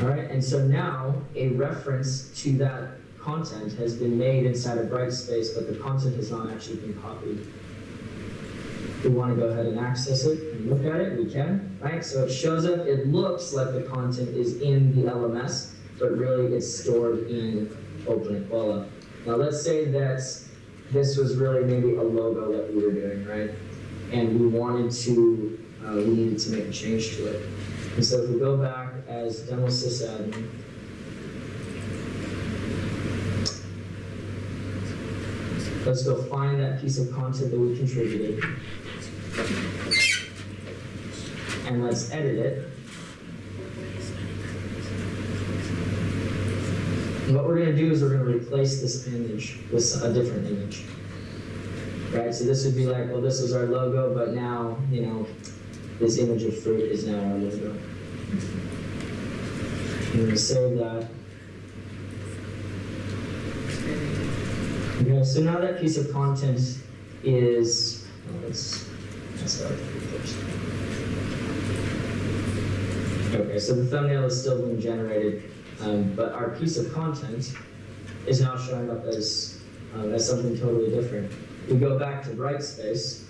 All right, and so now a reference to that content has been made inside of Brightspace, but the content has not actually been copied. We want to go ahead and access it and look at it, we can, right? So it shows up, it looks like the content is in the LMS, but really it's stored in OpenEquella. Now let's say that this was really maybe a logo that we were doing, right? And we wanted to, uh, we needed to make a change to it. And so if we go back as demo sysadmin, let's go find that piece of content that we contributed. And let's edit it. What we're going to do is we're going to replace this image with a different image. Right, so this would be like, well, this is our logo, but now, you know, this image of fruit is now our logo. I'm going to save that. Okay, so now that piece of content is, oh, let's. Okay, so the thumbnail is still being generated, um, but our piece of content is now showing up as, um, as something totally different. We go back to Brightspace.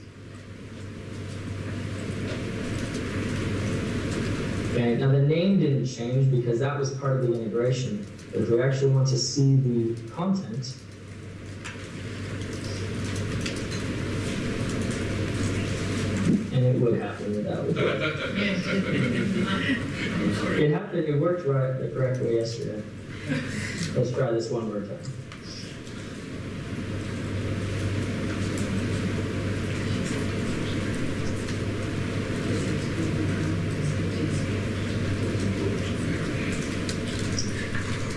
Okay, now the name didn't change because that was part of the integration. If we actually want to see the content, it would happen without It happened, it worked right the correct way yesterday. Let's try this one more time.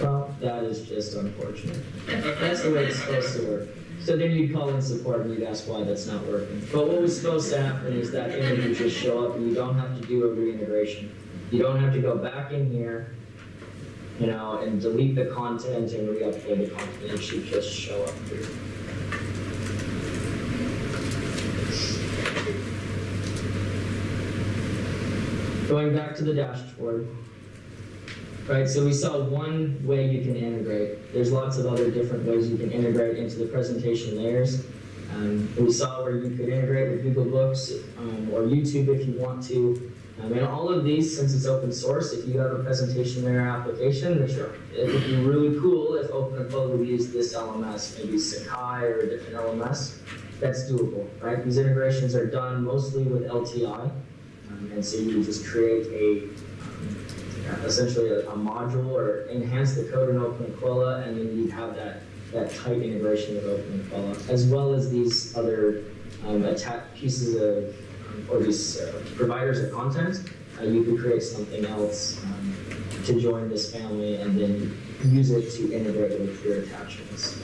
Well, that is just unfortunate. That's the way it's supposed to work. So then you'd call in support and you'd ask why that's not working. But what was supposed to happen is that image just show up and you don't have to do a reintegration. You don't have to go back in here, you know, and delete the content and re-upload the content. It should just show up here. Going back to the dashboard. Right, so we saw one way you can integrate. There's lots of other different ways you can integrate into the presentation layers. Um, we saw where you could integrate with Google Books um, or YouTube if you want to. Um, and all of these, since it's open source, if you have a presentation layer application, which it would be really cool if OpenEquella would use this LMS, maybe Sakai or a different LMS. That's doable, right? These integrations are done mostly with LTI. Um, and so you just create a um, essentially a, a module or enhance the code in OpenEquella, and then you have that, that tight integration with OpenEquella, as well as these other um, pieces of, um, or these uh, providers of content. Uh, you could create something else um, to join this family and then use it to integrate with your attachments.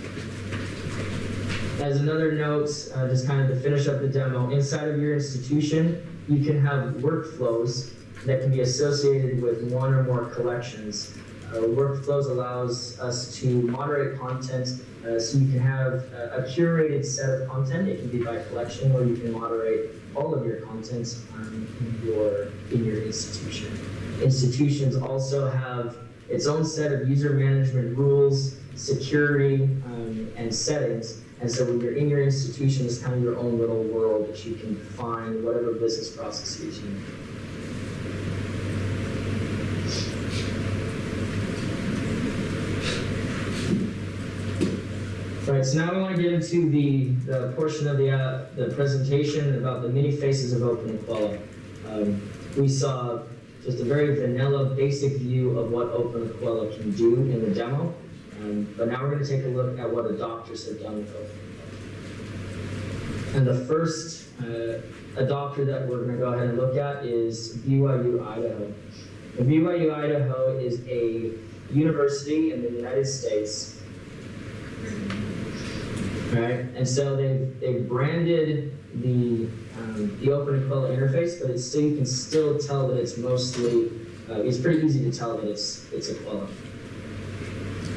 As another note, uh, just kind of to finish up the demo, inside of your institution, you can have workflows that can be associated with one or more collections. Uh, workflows allows us to moderate content, uh, so you can have a, curated set of content. It can be by collection, or you can moderate all of your content um, in your in your institution. Institutions also have its own set of user management rules, security, um, and settings. And so when you're in your institution, it's kind of your own little world that you can define whatever business processes you need. Right, so now we want to get into the, the portion of the, uh, the presentation about the many faces of OpenEquella. Um, we saw just a very vanilla, basic view of what open OpenEquella can do in the demo. Um, but now we're going to take a look at what adopters have done with OpenEquella. And the first uh, adopter that we're going to go ahead and look at is BYU Idaho. And BYU Idaho is a university in the United States right? And so they've, they've branded the, um, the OpenEquella interface, but it's still, you can still tell that it's mostly, uh, it's pretty easy to tell that it's, it's Equella.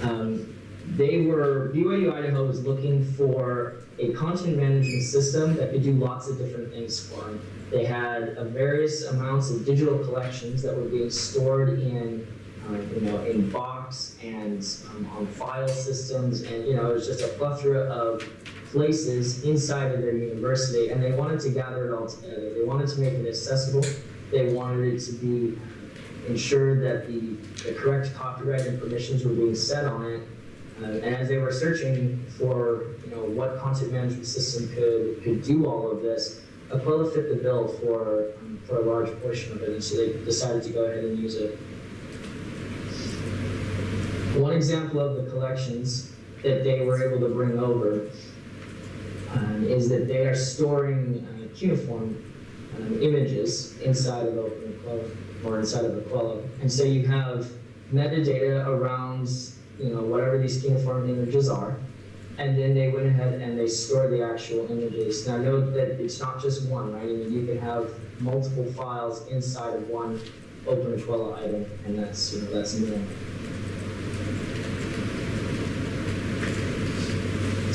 Um, they were, BYU Idaho was looking for a content management system that could do lots of different things for them. They had various amounts of digital collections that were being stored in you know, in Box and um, on file systems, and you know, it was just a plethora of places inside of their university, and they wanted to gather it all together. They wanted to make it accessible. They wanted it to be ensured that the, the correct copyright and permissions were being set on it. Uh, and as they were searching for, you know, what content management system could could do all of this, Equella fit the bill for um, for a large portion of it, and so they decided to go ahead and use it. One example of the collections that they were able to bring over um, is that they are storing uh, cuneiform um, images inside of OpenEquella or inside of Equella. And so you have metadata around you know whatever these cuneiform images are. And then they went ahead and they store the actual images. Now note that it's not just one, right? I mean, you can have multiple files inside of one OpenEquella item, and that's you know that's new.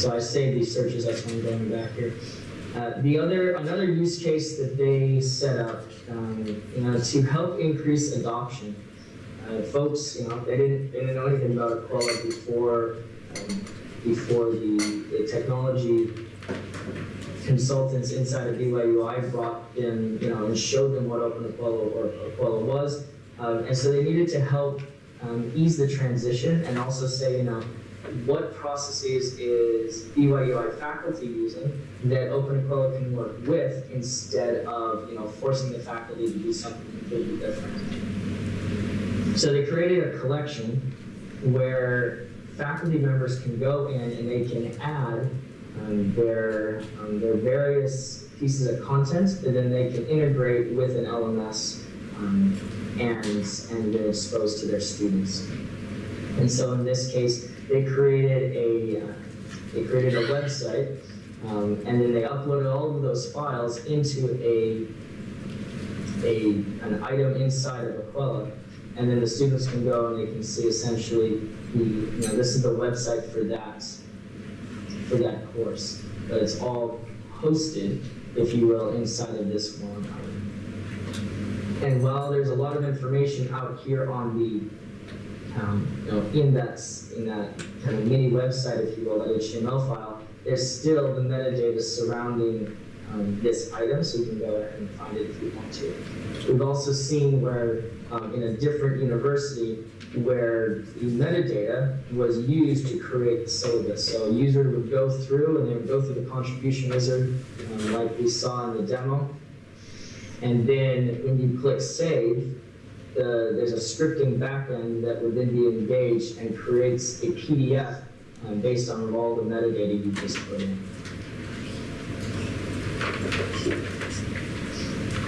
So I saved these searches, that's why I'm going back here. Uh, the other, another use case that they set up, um, you know, to help increase adoption. Uh, folks, you know, they didn't, they didn't know anything about Equella before, um, before the, the technology consultants inside of BYUI brought in, you know, and showed them what OpenEquella or Equella was. Um, and so they needed to help um, ease the transition and also say, you know, what processes is BYUI faculty using that OpenEquella can work with instead of you know forcing the faculty to do something completely different. So they created a collection where faculty members can go in and they can add um, their, um, their various pieces of content that then they can integrate with an LMS um, and, and then expose to their students. And so in this case, they created a, uh, they created a website, um, and then they uploaded all of those files into a, a, an item inside of Equella. And then the students can go and they can see essentially the, you know, this is the website for that, for that course. But it's all hosted, if you will, inside of this one. And while there's a lot of information out here on the um, you know, in that in that kind of mini website, if you will, that HTML file, there's still the metadata surrounding um, this item, so you can go ahead and find it if you want to. We've also seen where um, in a different university where the metadata was used to create the syllabus. So a user would go through and they would go through the contribution wizard, um, like we saw in the demo, and then when you click save, the, there's a scripting backend that would then be engaged and creates a PDF um, based on all the metadata you just put in.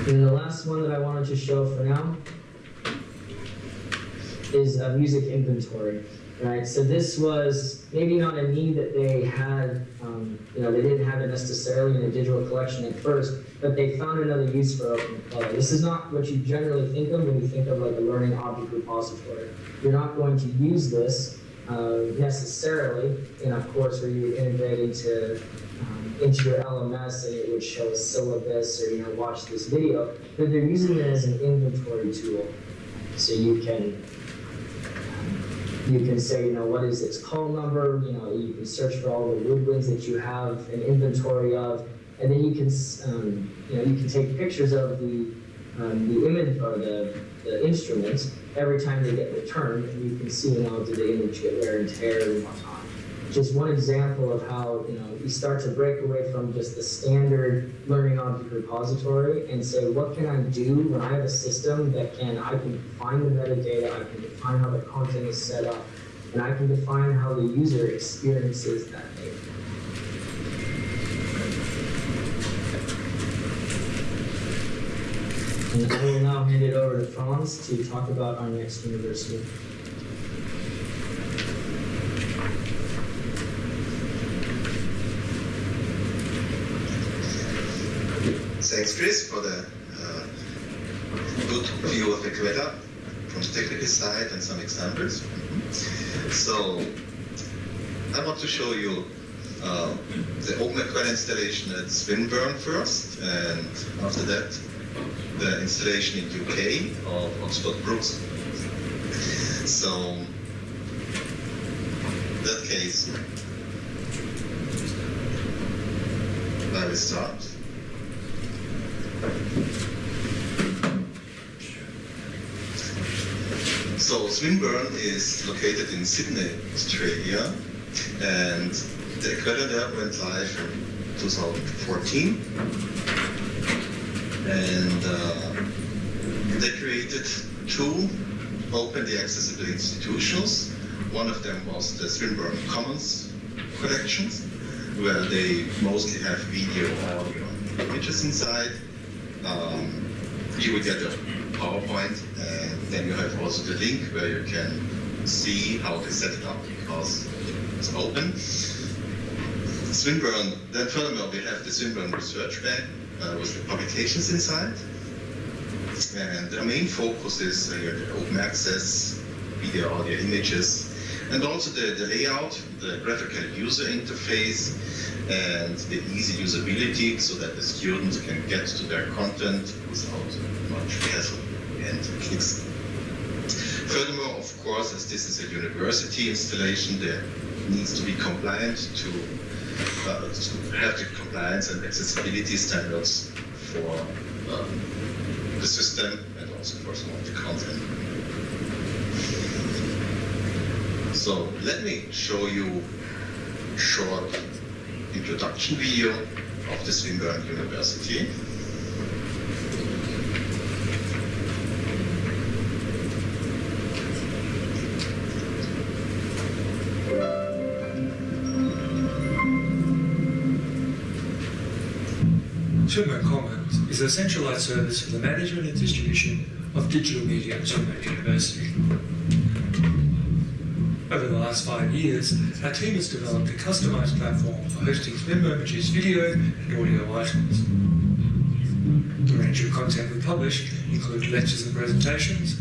And the last one that I wanted to show for now is a music inventory. Right, so this was maybe not a need that they had, um, you know, they didn't have it necessarily in a digital collection at first, but they found another use for OpenEquella. This is not what you generally think of when you think of like a learning object repository. You're not going to use this uh, necessarily in a course where you integrate into um, into your LMS and it would show a syllabus or you know watch this video, but they're using it as an inventory tool, so you can you can say, you know, what is its call number? You know, you can search for all the woodwinds that you have an inventory of, and then you can, um, you know, you can take pictures of the um, the image or the, the instruments every time they get returned, and you can see, you know, did the image get wear and tear and whatnot. Just one example of how, you know, you start to break away from just the standard learning object repository and say, what can I do when I have a system that can, I can define the metadata, I can define how the content is set up, and I can define how the user experiences that data. And I will now hand it over to Franz to talk about our next university. Thanks, Chris, for the uh, good view of Equella from the technical side and some examples. So, I want to show you uh, the OpenEquella installation at Swinburne first, and after that, the installation in UK of Oxford Brookes. So, in that case, I will start. So Swinburne is located in Sydney, Australia, and the there went live in 2014. And uh, they created two openly accessible institutions. One of them was the Swinburne Commons collections, where they mostly have video, audio, images inside. Um, you will get a PowerPoint, and then you have also the link where you can see how they set it up because it's open. Swinburne, then furthermore, we have the Swinburne Research Bank uh, with the publications inside. And the main focus is uh, open access, video, audio, images, and also the, the layout, the graphical user interface, and the easy usability so that the students can get to their content without much hassle and clicks. Furthermore, of course, as this is a university installation, there needs to be compliant to, uh, to have the compliance and accessibility standards for um, the system and also for some of the content. So let me show you a short introduction video of the Swinburne University. Swinburne Commons is a centralized service for the management and distribution of digital media at Swinburne University. Last five years, our team has developed a customised platform for hosting member-produced video and audio items. The range of content we publish include lectures and presentations,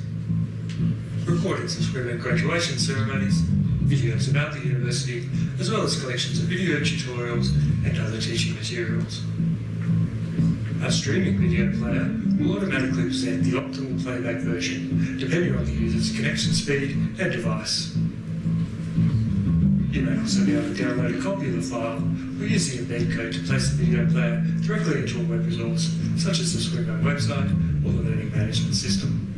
recordings of and graduation ceremonies, videos about the university, as well as collections of video tutorials and other teaching materials. Our streaming video player will automatically present the optimal playback version, depending on the user's connection speed and device. You may also be able to download a copy of the file or use the embed code to place the video player directly into a web resource, such as the Swimmo website or the Learning Management System.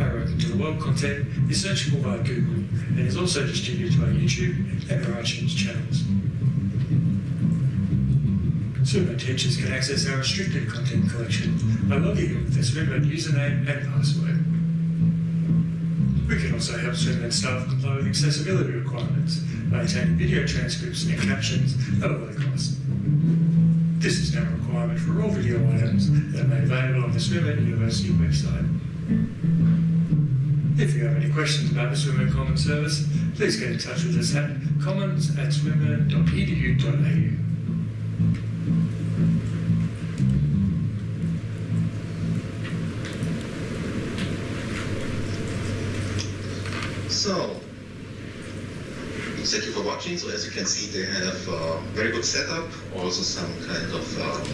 Our Open to the World content is searchable via Google and is also distributed our YouTube and our iTunes channels. Swimmo teachers can access our restricted content collection by logging in with their Swimmo username and password. Also help Swinburne staff comply with accessibility requirements, maintaining video transcripts and captions at a low cost. This is now a requirement for all video items that are made available on the Swinburne University website. If you have any questions about the Swinburne Commons service, please get in touch with us at commons at swinburne.edu.au. Thank you for watching. So as you can see, they have a very good setup, also some kind of um,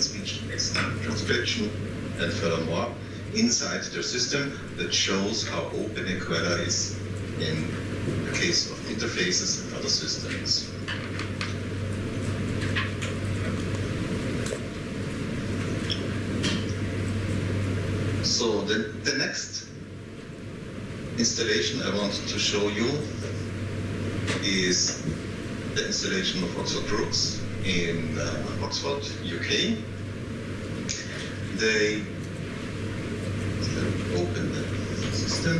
speech transcription, and furthermore, inside their system that shows how open Equella is in the case of interfaces and other systems. So the, the next installation I want to show you is the installation of Oxford Brookes in uh, Oxford, UK. They open the system.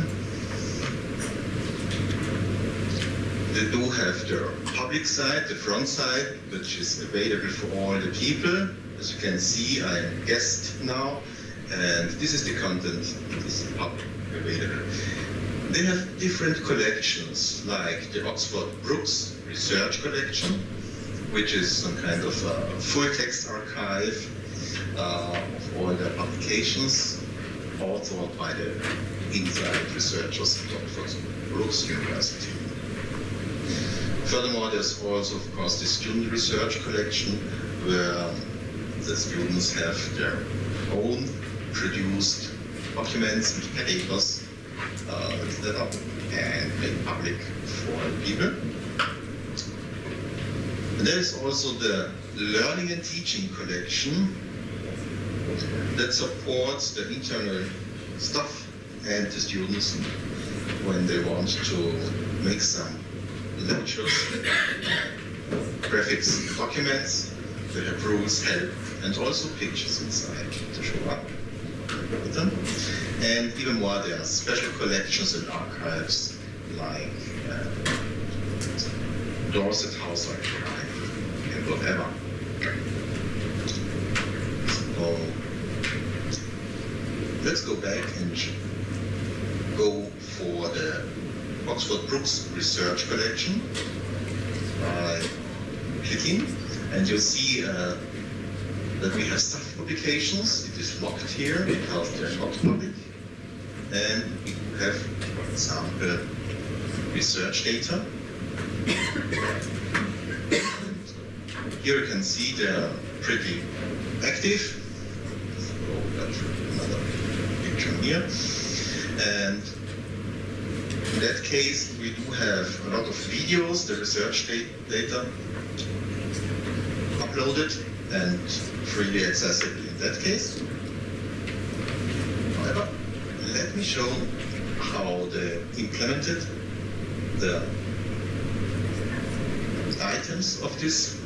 They do have their public side, the front side, which is available for all the people. As you can see, I'm guest now, and this is the content that is public available. They have different collections, like the Oxford Brookes Research Collection, which is some kind of a full text archive uh, of all the publications authored by the inside researchers at Oxford Brookes University. Furthermore, there's also, of course, the student research collection, where the students have their own produced documents and papers uh, set up and made public for people. And there is also the Learning and Teaching collection that supports the internal staff and the students when they want to make some lectures, graphics documents, they have rules, help, and also pictures inside to show up them. And even more, there are special collections and archives like uh, Dorset House Archive and whatever. So let's go back and go for the Oxford Brookes Research Collection by clicking, and you'll see uh, that we have staff publications. It is locked here because they're not public. And we have, for example, research data. Here you can see they're pretty active. So another picture here. And in that case, we do have a lot of videos, the research data uploaded and freely accessible in that case. However, let me show how they implemented the items of this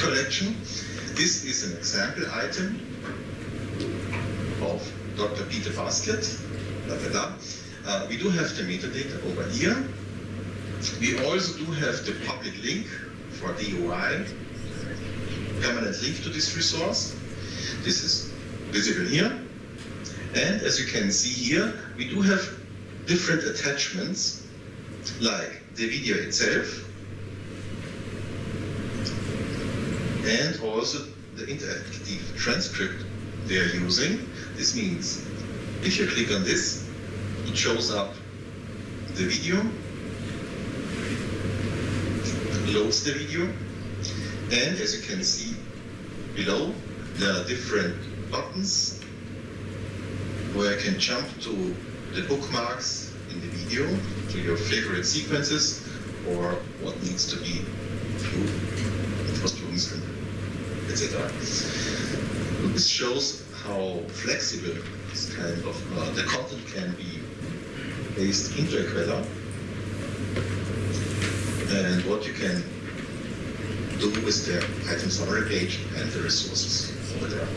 collection. This is an example item of Dr. Peter Basket. Uh, we do have the metadata over here. We also do have the public link for DOI, permanent link to this resource. This is visible here. And as you can see here, we do have different attachments, like the video itself, and also the interactive transcript they are using. This means if you click on this, it shows up the video, loads the video, and as you can see below, there are different buttons where I can jump to the bookmarks in the video, to your favorite sequences, or what needs to be improved etc. This shows how flexible this kind of uh, the content can be based into Equella, and what you can do with the item summary page and the resources over there.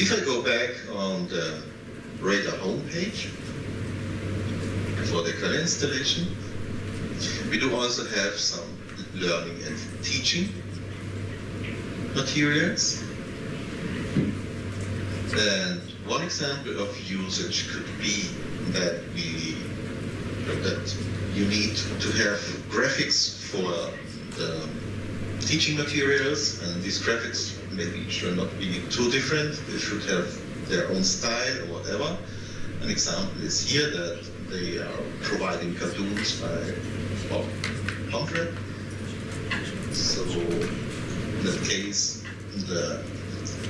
If I go back on the Radar homepage for the Equella installation, we do also have some learning and teaching materials. And one example of usage could be that we that you need to have graphics for the teaching materials, and these graphics maybe should not be too different. They should have their own style or whatever. An example is here that they are providing cartoons by Bob. So in that case, the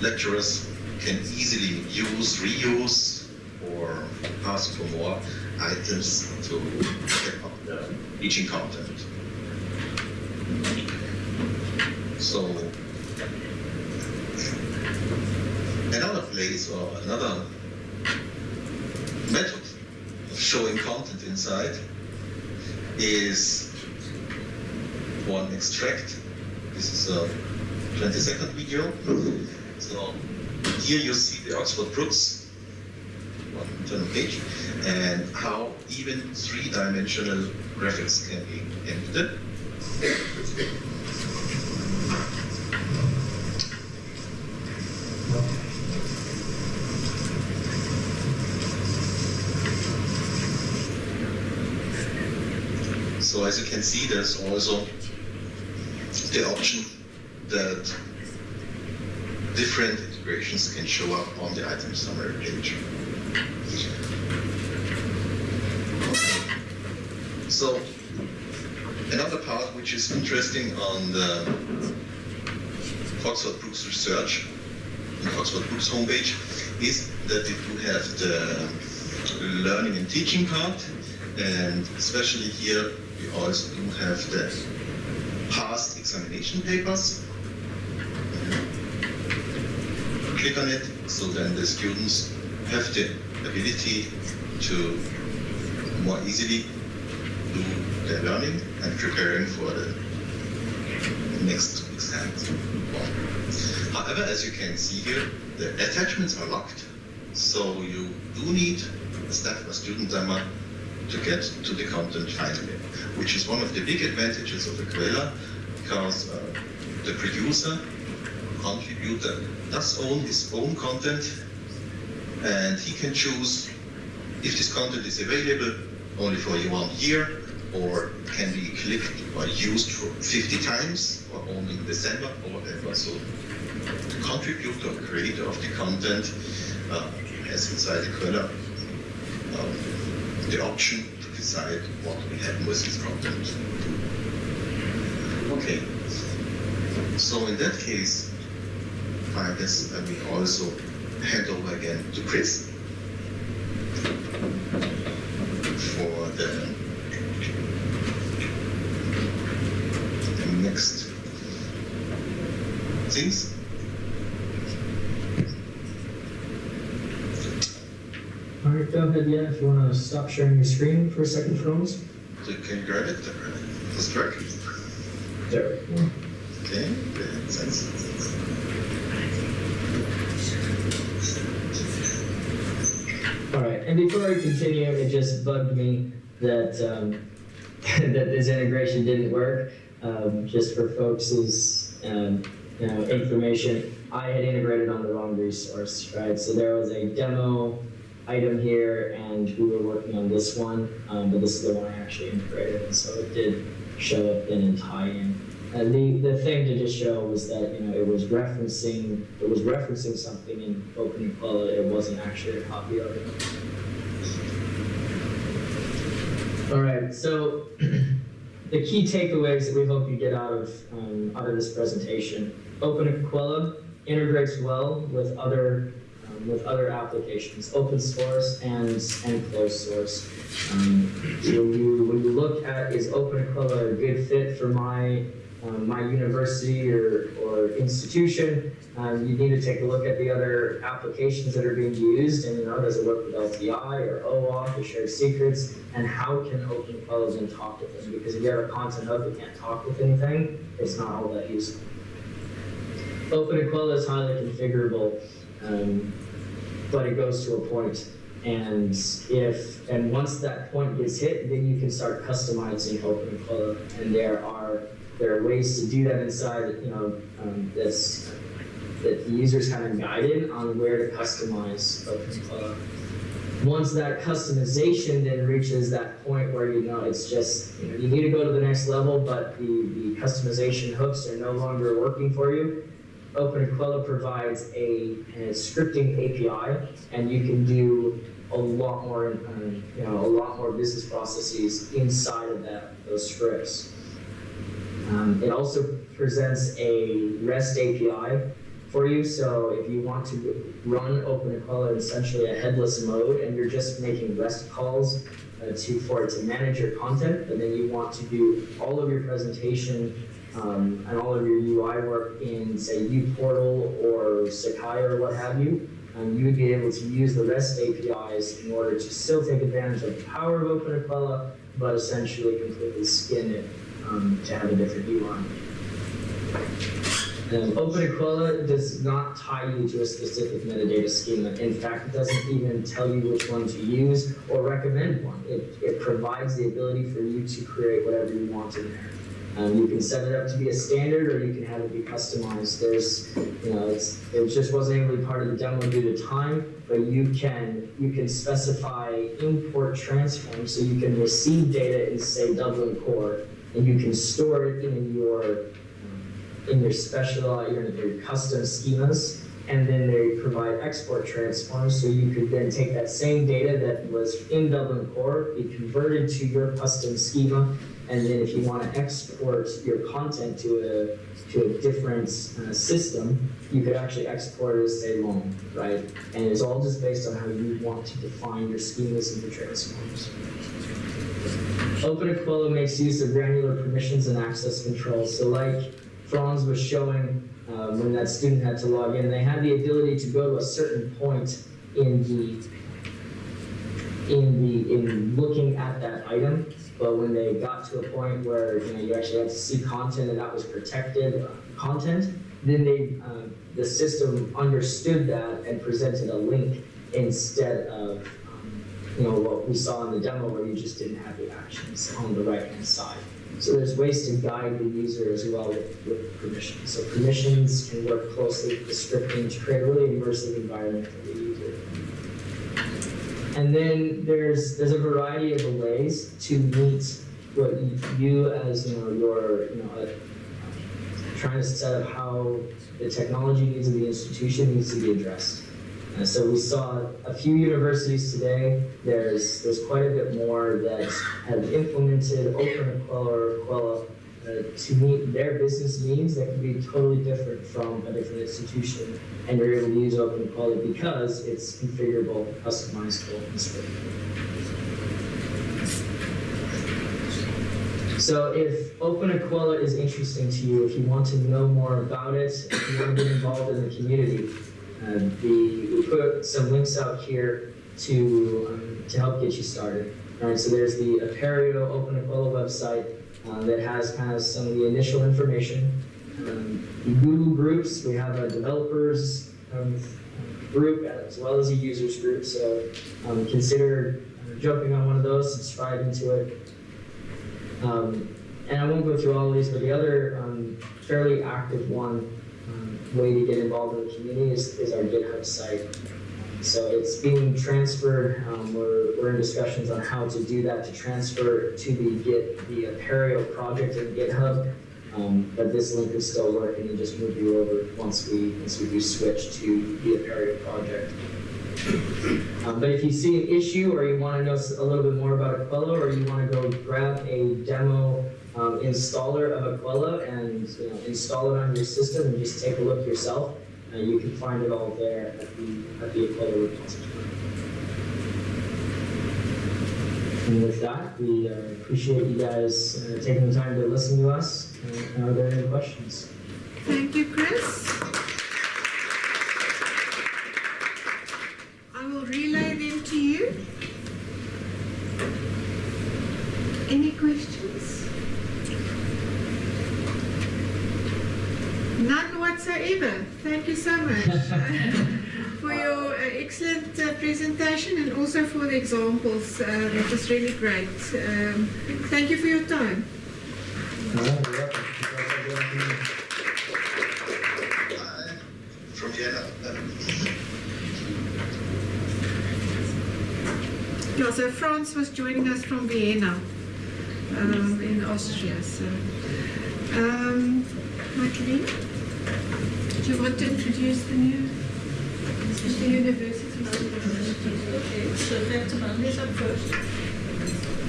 lecturers can easily use, reuse, or ask for more items to step up teaching content. So another place or another method of showing content inside is one extract. This is a 20 second video. So here you see the Oxford Brookes and how even three-dimensional graphics can be embedded. So as you can see, there's also the option that different integrations can show up on the item summary page. So another part which is interesting on the Oxford Brookes research, on Oxford Brookes homepage, is that it do have the learning and teaching part, and especially here we also do have the past examination papers. Click on it, so then the students have the ability to more easily do their learning and preparing for the next exam. However, as you can see here, the attachments are locked, so you do need a staff or student demo to get to the content finally, which is one of the big advantages of Equella, because uh, the producer, contributor, does own his own content, and he can choose if this content is available only for one year, or can be clicked or used for 50 times, or only in December, or whatever. So the contributor, or creator of the content, uh, has inside Equella um, the option to decide what will happen with his content. Okay. So in that case, I guess I will also hand over again to Chris for the, the next things. All right, go ahead, yeah, if you want to stop sharing your screen for a second for us. So you can grab it, this track. There we go. Okay, good, thanks. All right, and before I continue, it just bugged me that um, that this integration didn't work. Um, just for folks' um, you know, information, I had integrated on the wrong resource, right? So there was a demo item here, and we were working on this one, um, but this is the one I actually integrated, and so it did show up in and tie in. And the, the thing to just show was that, you know, it was referencing, it was referencing something in OpenEquella, it wasn't actually a copy of it. All right, so the key takeaways that we hope you get out of, um, out of this presentation. OpenEquella integrates well with other, um, with other applications, open source and, and closed source. Um, so when you, look at is OpenEquella a good fit for my, um, my university or, or institution, um, you need to take a look at the other applications that are being used and, you know, does it work with LTI or OAuth or shared secrets? And how can OpenEquella then talk with them? Because if you have a content hub that can't talk with anything, it's not all that useful. OpenEquella is highly configurable, um, but it goes to a point. And if, and once that point gets hit, then you can start customizing OpenEquella. And there are, there are ways to do that inside, you know, um, that's, that the user's of guided on where to customize OpenEquella. Once that customization then reaches that point where you know it's just, you know, you need to go to the next level, but the, the customization hooks are no longer working for you, OpenEquella provides a, a scripting API, and you can do a lot more, um, you know, a lot more business processes inside of that those scripts. Um, it also presents a REST API for you, so if you want to run OpenEquella in essentially a headless mode, and you're just making REST calls uh, to for it to manage your content, but then you want to do all of your presentation um, and all of your UI work in, say, uPortal or Sakai or what have you, um, you would be able to use the REST APIs in order to still take advantage of the power of OpenEquella, but essentially completely skin it um, to have a different UI. Um, OpenEquella does not tie you to a specific metadata schema. In fact, it doesn't even tell you which one to use or recommend one. It, it provides the ability for you to create whatever you want in there. Um, you can set it up to be a standard, or you can have it be customized. There's, you know, it just wasn't be part of the demo due to time, but you can you can specify import transform so you can receive data in say Dublin Core, and you can store it in your in your special your, your custom schemas, and then they provide export transforms, so you could then take that same data that was in Dublin Core, be converted to your custom schema, and then if you want to export your content to a to a different uh, system, you could actually export it as a LOM, right? And it's all just based on how you want to define your schemas and your transforms. OpenEquella makes use of granular permissions and access controls. So like Franz was showing um, when that student had to log in, they had the ability to go to a certain point in the in the in looking at that item but when they got to a point where you know you actually had to see content and that was protected uh, content, then they um, the system understood that and presented a link instead of you know what we saw in the demo where you just didn't have the actions on the right hand side. So there's ways to guide the user as well with, with permissions. So permissions can work closely with the scripting to create a really immersive environment for the user. And then there's there's a variety of ways to meet what you as you know your you know trying to set up how the technology needs of the institution needs to be addressed. So we saw a few universities today. There's there's quite a bit more that have implemented OpenEquella or Equella uh, to meet their business needs that can be totally different from a different institution. And you're able to use OpenEquella because it's configurable, customizable, and scalable. So if OpenEquella is interesting to you, if you want to know more about it, if you want to get involved in the community, the, we put some links out here to, um, to help get you started. All right, so there's the Apereo OpenEquella website uh, that has kind of some of the initial information. Um, Google groups, we have a developers um, group as well as a users group, so um, consider jumping on one of those, subscribing to it. Um, and I won't go through all of these, but the other um, fairly active one um, way to get involved in the community is, is our GitHub site. So it's being transferred. Um, we're, we're in discussions on how to do that to transfer to the Git the Apereo project in GitHub. Um, but this link is still working and just move you over once we once we do switch to the Apereo project. Um, but if you see an issue or you want to know a little bit more about Equella or you want to go grab a demo um, installer of Equella and you know, install it on your system and just take a look yourself, uh, you can find it all there at the, at the Equella repository. And with that, we uh, appreciate you guys uh, taking the time to listen to us. And are there any questions? Thank you, Chris. I will relay them to you. Any questions? None whatsoever. Thank you so much for your uh, excellent uh, presentation and also for the examples. Uh, that was really great. Um, thank you for your time. All right, you're welcome. You guys have a good afternoon. Uh, from Vienna. Um, Yeah, so Franz was joining us from Vienna um, in Austria. So, um, Michaeline, do you want to introduce the new the university? Okay, so that's Mondays up first.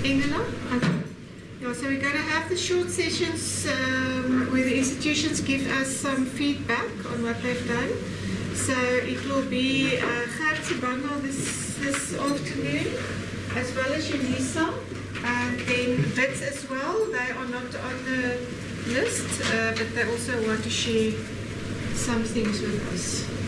Ingela? Yeah, so we're going to have the short sessions um, where the institutions give us some feedback on what they've done. So it will be uh, Gert this, this afternoon, as well as Unisa, and then BITS as well. They are not on the list, uh, but they also want to share some things with us.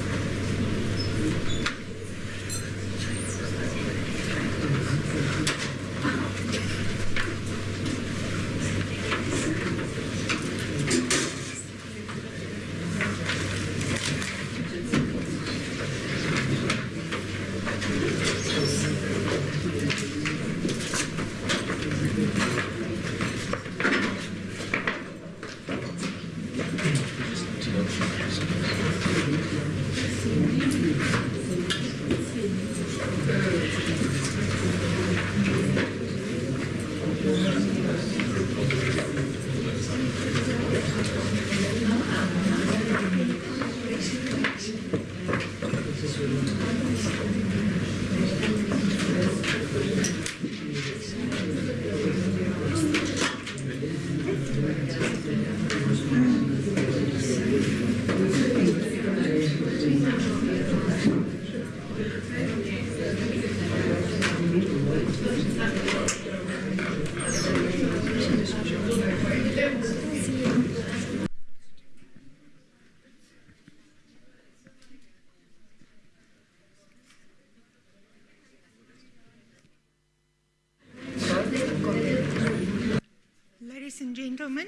Ladies and gentlemen,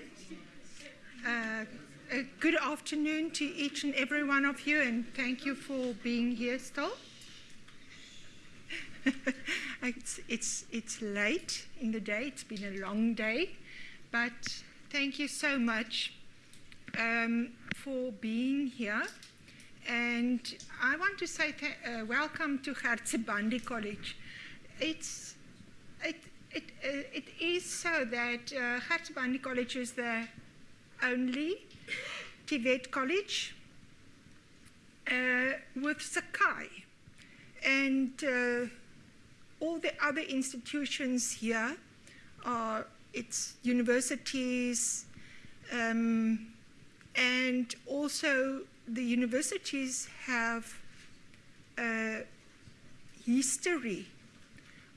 uh, a good afternoon to each and every one of you, and thank you for being here still. it's, it's, it's late in the day, it's been a long day, but thank you so much um, for being here. And I want to say uh, welcome to Gert Sibande College. It's, it, it, uh, it is so that uh, College is the only TVET college with Sakai. And uh, all the other institutions here are its universities, um, and also the universities have a history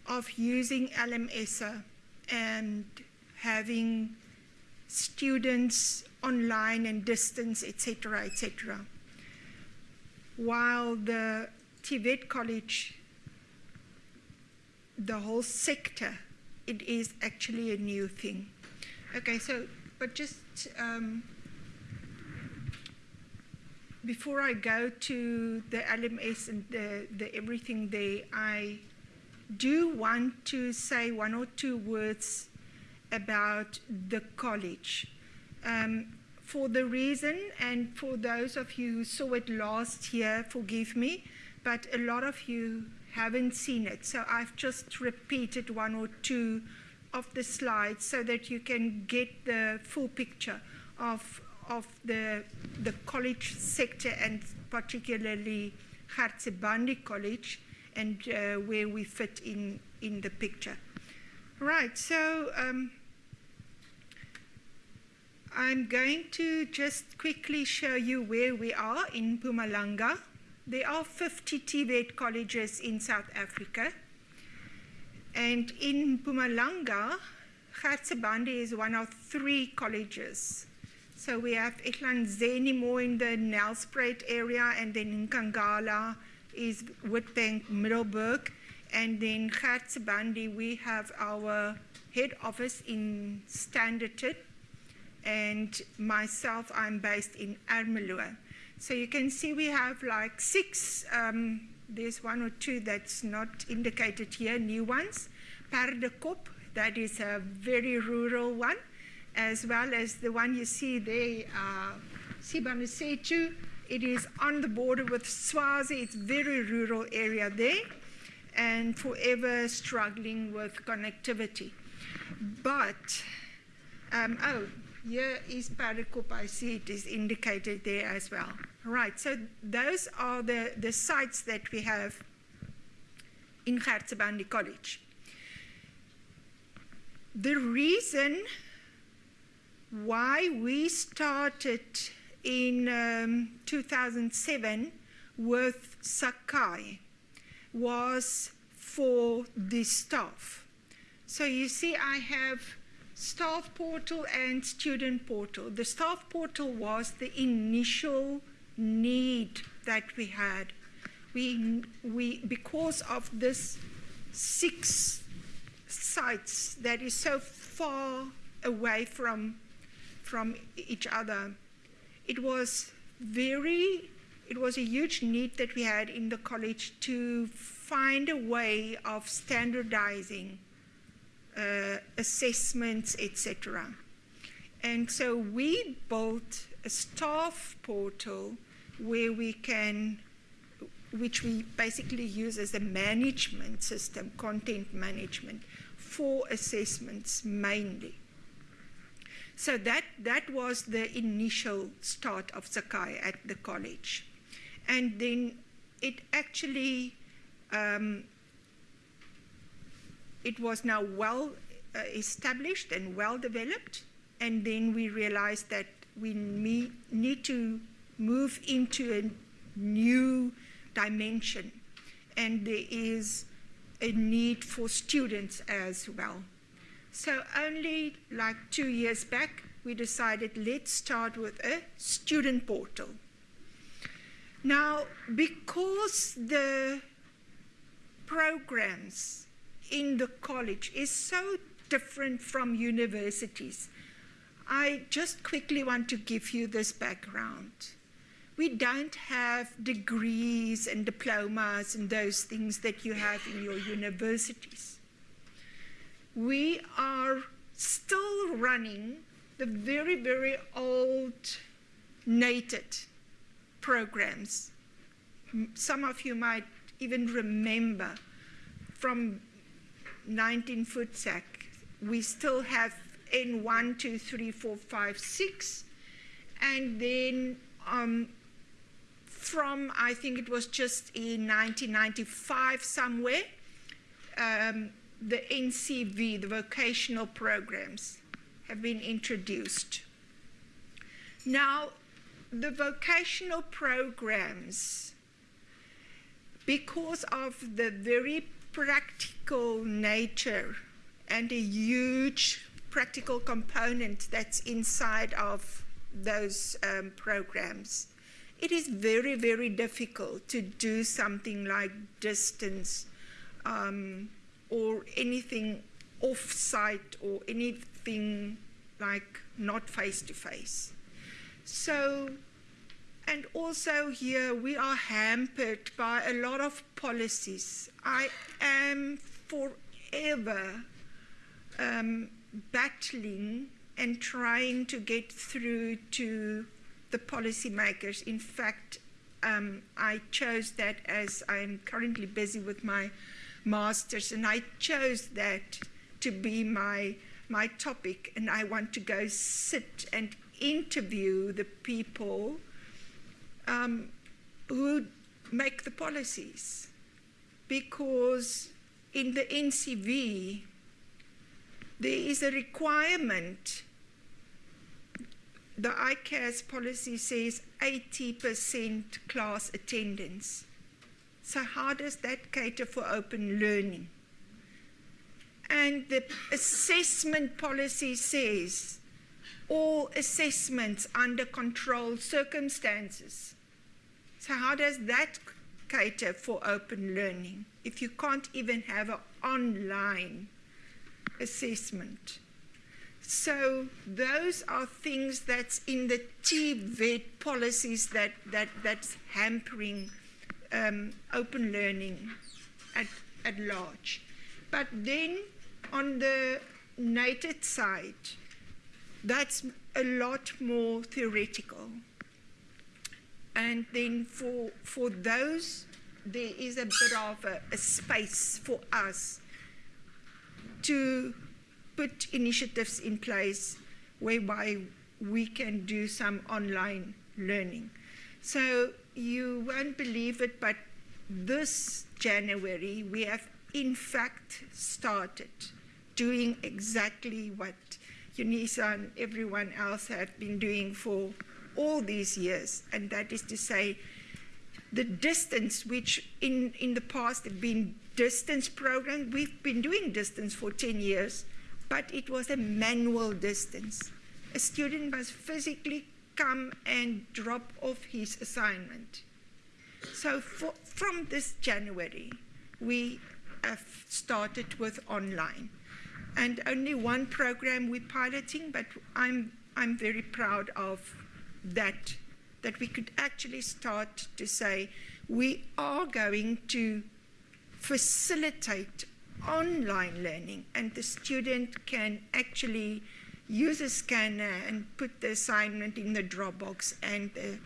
of using LMSA and having students online and distance, etc., etc. While the TVET College, the whole sector, it is actually a new thing. Okay, so, but just um, before I go to the LMS and the, the everything there, I do want to say one or two words about the college. Um, for the reason, and for those of you who saw it last year, forgive me, but a lot of you haven't seen it. So I've just repeated one or two of the slides so that you can get the full picture of, of the, the college sector and particularly Gert Sibande College and uh, where we fit in, in the picture. Right, so um, I'm going to just quickly show you where we are in Mpumalanga. There are 50 TVET colleges in South Africa. And in Mpumalanga, Hartsebandi is one of three colleges. So we have Ehlanzeni more in the Nelspruit area, and then in Kangala is Witbank Middelburg. And then Gert Sibande, we have our head office in Standerton. And myself, I'm based in Ermelo. So you can see we have like six, um, there's one or two that's not indicated here, new ones. Perdekop, that is a very rural one, as well as the one you see there, uh. It is on the border with Swazi. It's very rural area there and forever struggling with connectivity. But, um, oh, here is Perdekop. I see it is indicated there as well. Right, so those are the, the sites that we have in Gert Sibande College. The reason why we started in um, 2007 with Sakai was for the staff. So you see, I have staff portal and student portal. The staff portal was the initial need that we had. We, we, because of this six sites that is so far away from, from each other, it was very, it was a huge need that we had in the college to find a way of standardizing uh, assessments, etc. And so we built a staff portal where we can, which we basically use as a management system, content management, for assessments mainly. So that, that was the initial start of Sakai at the college. And then it actually, um, it was now well uh, established and well developed. And then we realized that we need to move into a new dimension. And there is a need for students as well. So only like two years back, we decided let's start with a student portal. Now, because the programs in the college is so different from universities, I just quickly want to give you this background. We don't have degrees and diplomas and those things that you have in your universities. We are still running the very, very old NATED programs. Some of you might even remember from 19 Futsak, we still have N1, 2, 3, 4, 5, 6, and then um, from, I think it was just in 1995 somewhere, um, the NCV, the vocational programs, have been introduced. Now, the vocational programs, because of the very practical nature and a huge practical component that's inside of those um, programs, it is very, very difficult to do something like distance um, or anything off-site or anything like not face-to-face. So, and also here we are hampered by a lot of policies. I am forever um, battling and trying to get through to the policymakers. In fact, um, I chose that as I'm currently busy with my master's, and I chose that to be my my topic, and I want to go sit and interview the people um, who make the policies, because in the NCV there is a requirement. The ICASS policy says 80% class attendance. So, how does that cater for open learning? And the assessment policy says all assessments under controlled circumstances. So, how does that cater for open learning if you can't even have an online assessment? So those are things that's in the TVET policies that, that, that's hampering um, open learning at, at large. But then on the NATED side, that's a lot more theoretical. And then for, for those, there is a bit of a, a space for us to put initiatives in place whereby we can do some online learning. So you won't believe it, but this January we have in fact started doing exactly what UNISA and everyone else have been doing for all these years, and that is to say, the distance, which in, in the past have been distance programs, we've been doing distance for 10 years, but it was a manual distance. A student must physically come and drop off his assignment. So for, from this January, we have started with online. And only one program we're piloting, but I'm, I'm very proud of that, that we could actually start to say we are going to facilitate online learning and the student can actually use a scanner and put the assignment in the Dropbox and, uh,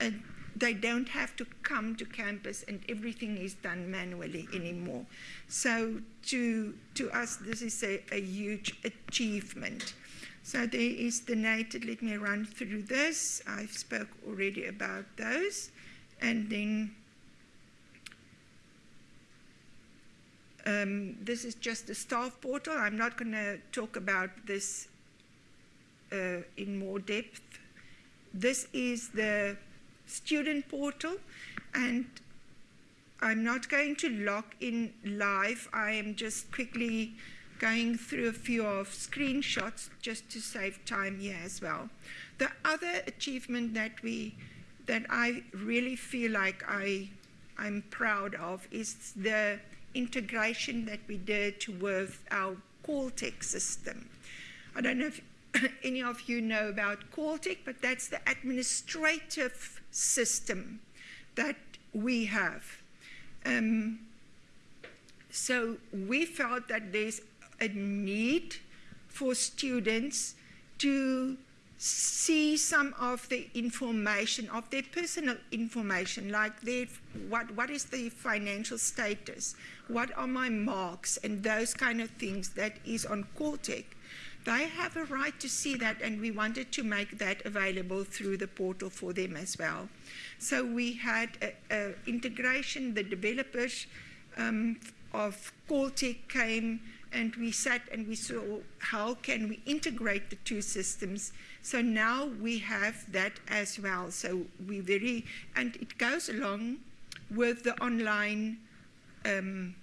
and they don't have to come to campus and everything is done manually anymore. So to, to us, this is a, a huge achievement. So there is the NATED, let me run through this. I've spoke already about those. And then um, this is just the staff portal. I'm not going to talk about this uh, in more depth. This is the student portal, and I'm not going to log in live. I am just quickly going through a few of screenshots just to save time here as well. The other achievement that we that I really feel like I I'm proud of is the integration that we did with our Coltech system. I don't know if any of you know about Coltech, but that's the administrative system that we have. Um, so we felt that there's a need for students to see some of the information of their personal information like their what what is the financial status? What are my marks? And those kind of things that is on Coltech they have a right to see that and we wanted to make that available through the portal for them as well. So we had a, a integration. The developers um, of Coltech came and we sat and we saw how can we integrate the two systems. So now we have that as well. So we very and it goes along with the online um,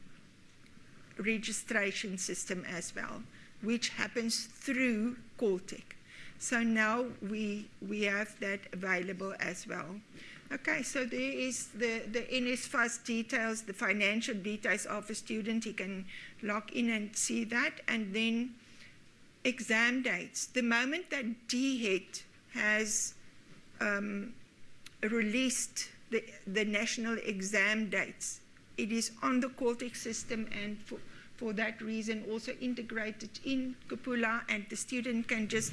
registration system as well which happens through Coltech. So now we we have that available as well Okay, so there is the, the NSFAS details, the financial details of a student. He can log in and see that. And then exam dates. The moment that DHET has um, released the, the national exam dates, it is on the Coltech system and for, for that reason also integrated in Kupula, and the student can just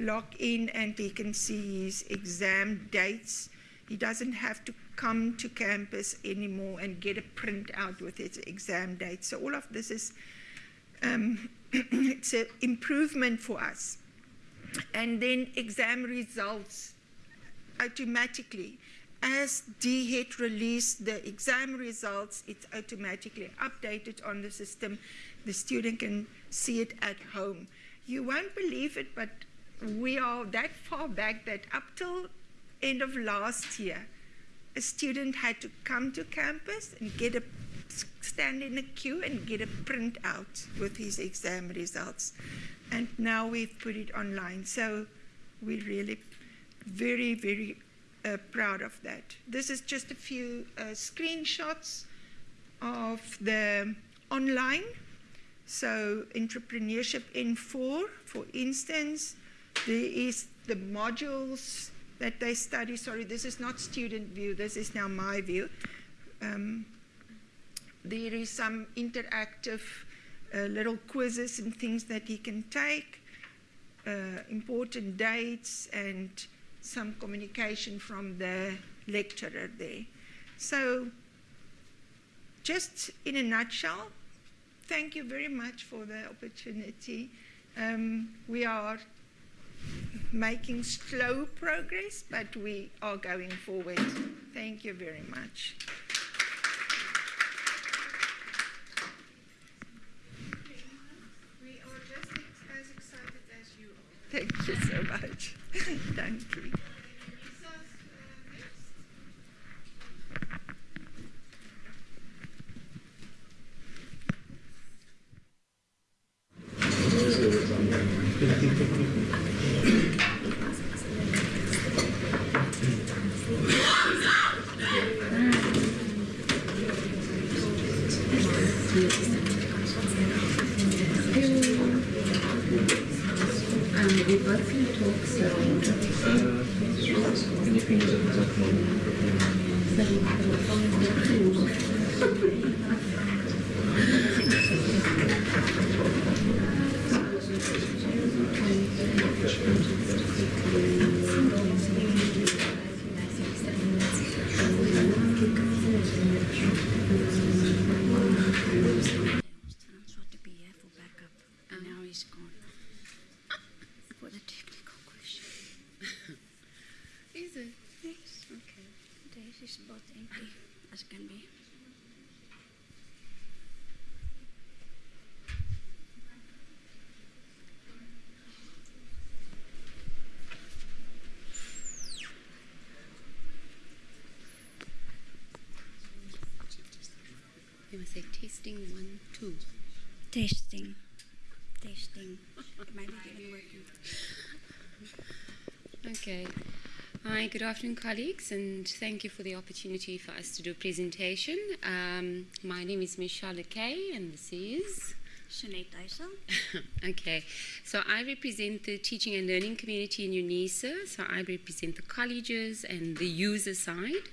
log in and he can see his exam dates. He doesn't have to come to campus anymore and get a printout with his exam date. So all of this is um, it's an improvement for us. And then exam results automatically. As DHET released the exam results, it's automatically updated on the system. The student can see it at home. You won't believe it, but we are that far back that up till end of last year, a student had to come to campus and get a stand in a queue and get a printout with his exam results. And now we've put it online. So we're really very, very uh, proud of that. This is just a few uh, screenshots of the online. So entrepreneurship N4, for instance, there is the modules that they study. Sorry, this is not student view. This is now my view. Um, there is some interactive uh, little quizzes and things that he can take, uh, important dates, and some communication from the lecturer there. So, just in a nutshell, thank you very much for the opportunity. Um, we are making slow progress, but we are going forward. Thank you very much. We are just ex- as excited as you are. Thank you so much. Thank you. Lisa's uh, next. Um, we've got some talks um, Sounds to be here for backup, and now he's gone. For the technical question. Is it? Yes, okay. There's is spot empty as can be. You must say testing one, two. Testing. Testing. It might be working. Okay. Hi, good afternoon, colleagues, and thank you for the opportunity for us to do a presentation. Um, my name is Michelle Kay, and this is. Sinead Eisel. okay, so I represent the teaching and learning community in UNISA. So I represent the colleges and the user side,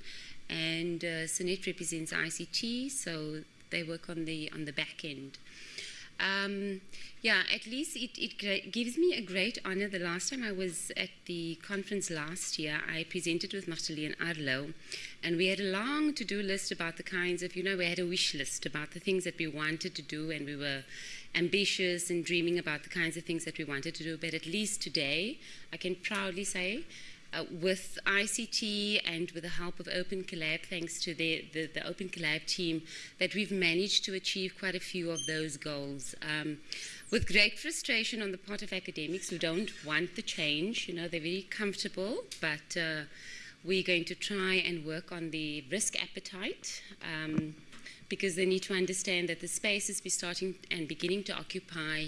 and uh, Sunette represents ICT. So they work on the on the back end. Um, yeah, at least it, it gives me a great honor. The last time I was at the conference last year, I presented with Marceline Arlo, and we had a long to do list about the kinds of, you know, we had a wish list about the things that we wanted to do, and we were ambitious and dreaming about the kinds of things that we wanted to do. But at least today, I can proudly say uh, with ICT and with the help of Open Collab, thanks to the, the, the Open Collab team, that we've managed to achieve quite a few of those goals. Um, with great frustration on the part of academics who don't want the change, you know, they're very comfortable, but uh, we're going to try and work on the risk appetite. Um, because they need to understand that the spaces we're starting and beginning to occupy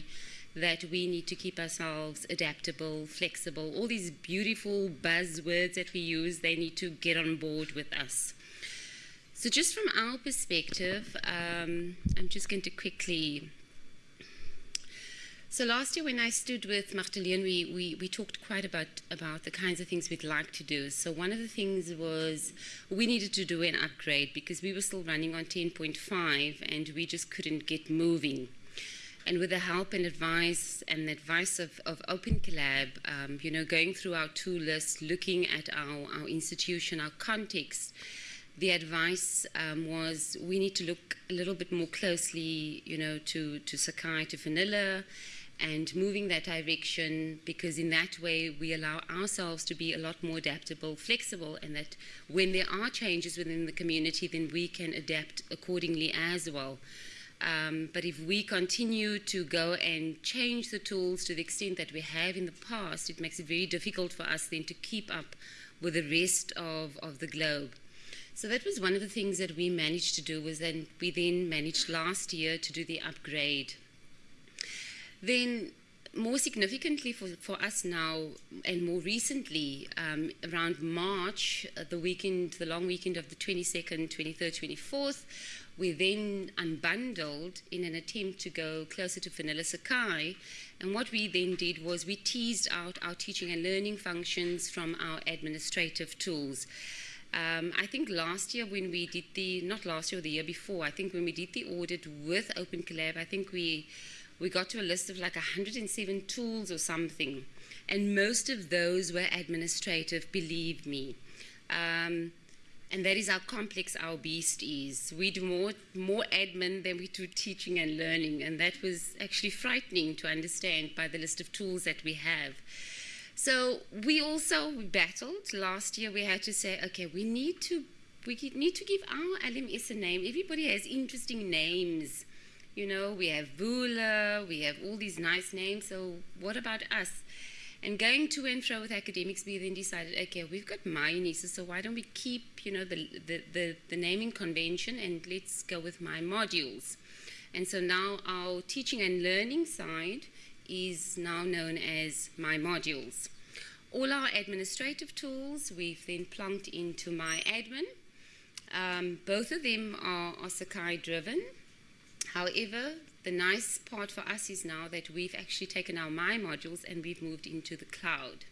that we need to keep ourselves adaptable, flexible, all these beautiful buzzwords that we use, they need to get on board with us. So, just from our perspective, um, I'm just going to quickly So last year when I stood with Magdalene, we, we, we talked quite about, about the kinds of things we'd like to do. So one of the things was we needed to do an upgrade because we were still running on 10.5 and we just couldn't get moving. And with the help and advice and the advice of, of Open Collab, um, you know, going through our tool list, looking at our, our institution, our context, the advice um, was we need to look a little bit more closely, you know, to, to Sakai, to Vanilla, and moving that direction because in that way we allow ourselves to be a lot more adaptable, flexible, and that when there are changes within the community, then we can adapt accordingly as well. Um, but if we continue to go and change the tools to the extent that we have in the past, it makes it very difficult for us then to keep up with the rest of, of the globe. So that was one of the things that we managed to do was then we then managed last year to do the upgrade then, more significantly for, for us now, and more recently, um, around March, uh, the weekend, the long weekend of the 22nd, 23rd, 24th, we then unbundled in an attempt to go closer to Vanilla Sakai. And what we then did was we teased out our teaching and learning functions from our administrative tools. Um, I think last year when we did the, not last year, the year before, I think when we did the audit with Open Collab, I think we we got to a list of like 107 tools or something. And most of those were administrative, believe me. Um, and that is how complex our beast is. We do more, more admin than we do teaching and learning. And that was actually frightening to understand by the list of tools that we have. So we also battled. Last year we had to say, okay, we need to, we need to give our LMS a name. Everybody has interesting names. You know, we have Vula, we have all these nice names, so what about us? And going to and fro with academics, we then decided, okay, we've got MyUNISA, so why don't we keep, you know, the, the, the, the naming convention and let's go with my modules. And so now our teaching and learning side is now known as my modules. All our administrative tools we've then plunked into my admin. Um, both of them are, are Sakai driven. However, the nice part for us is now that we've actually taken our My modules and we've moved into the cloud.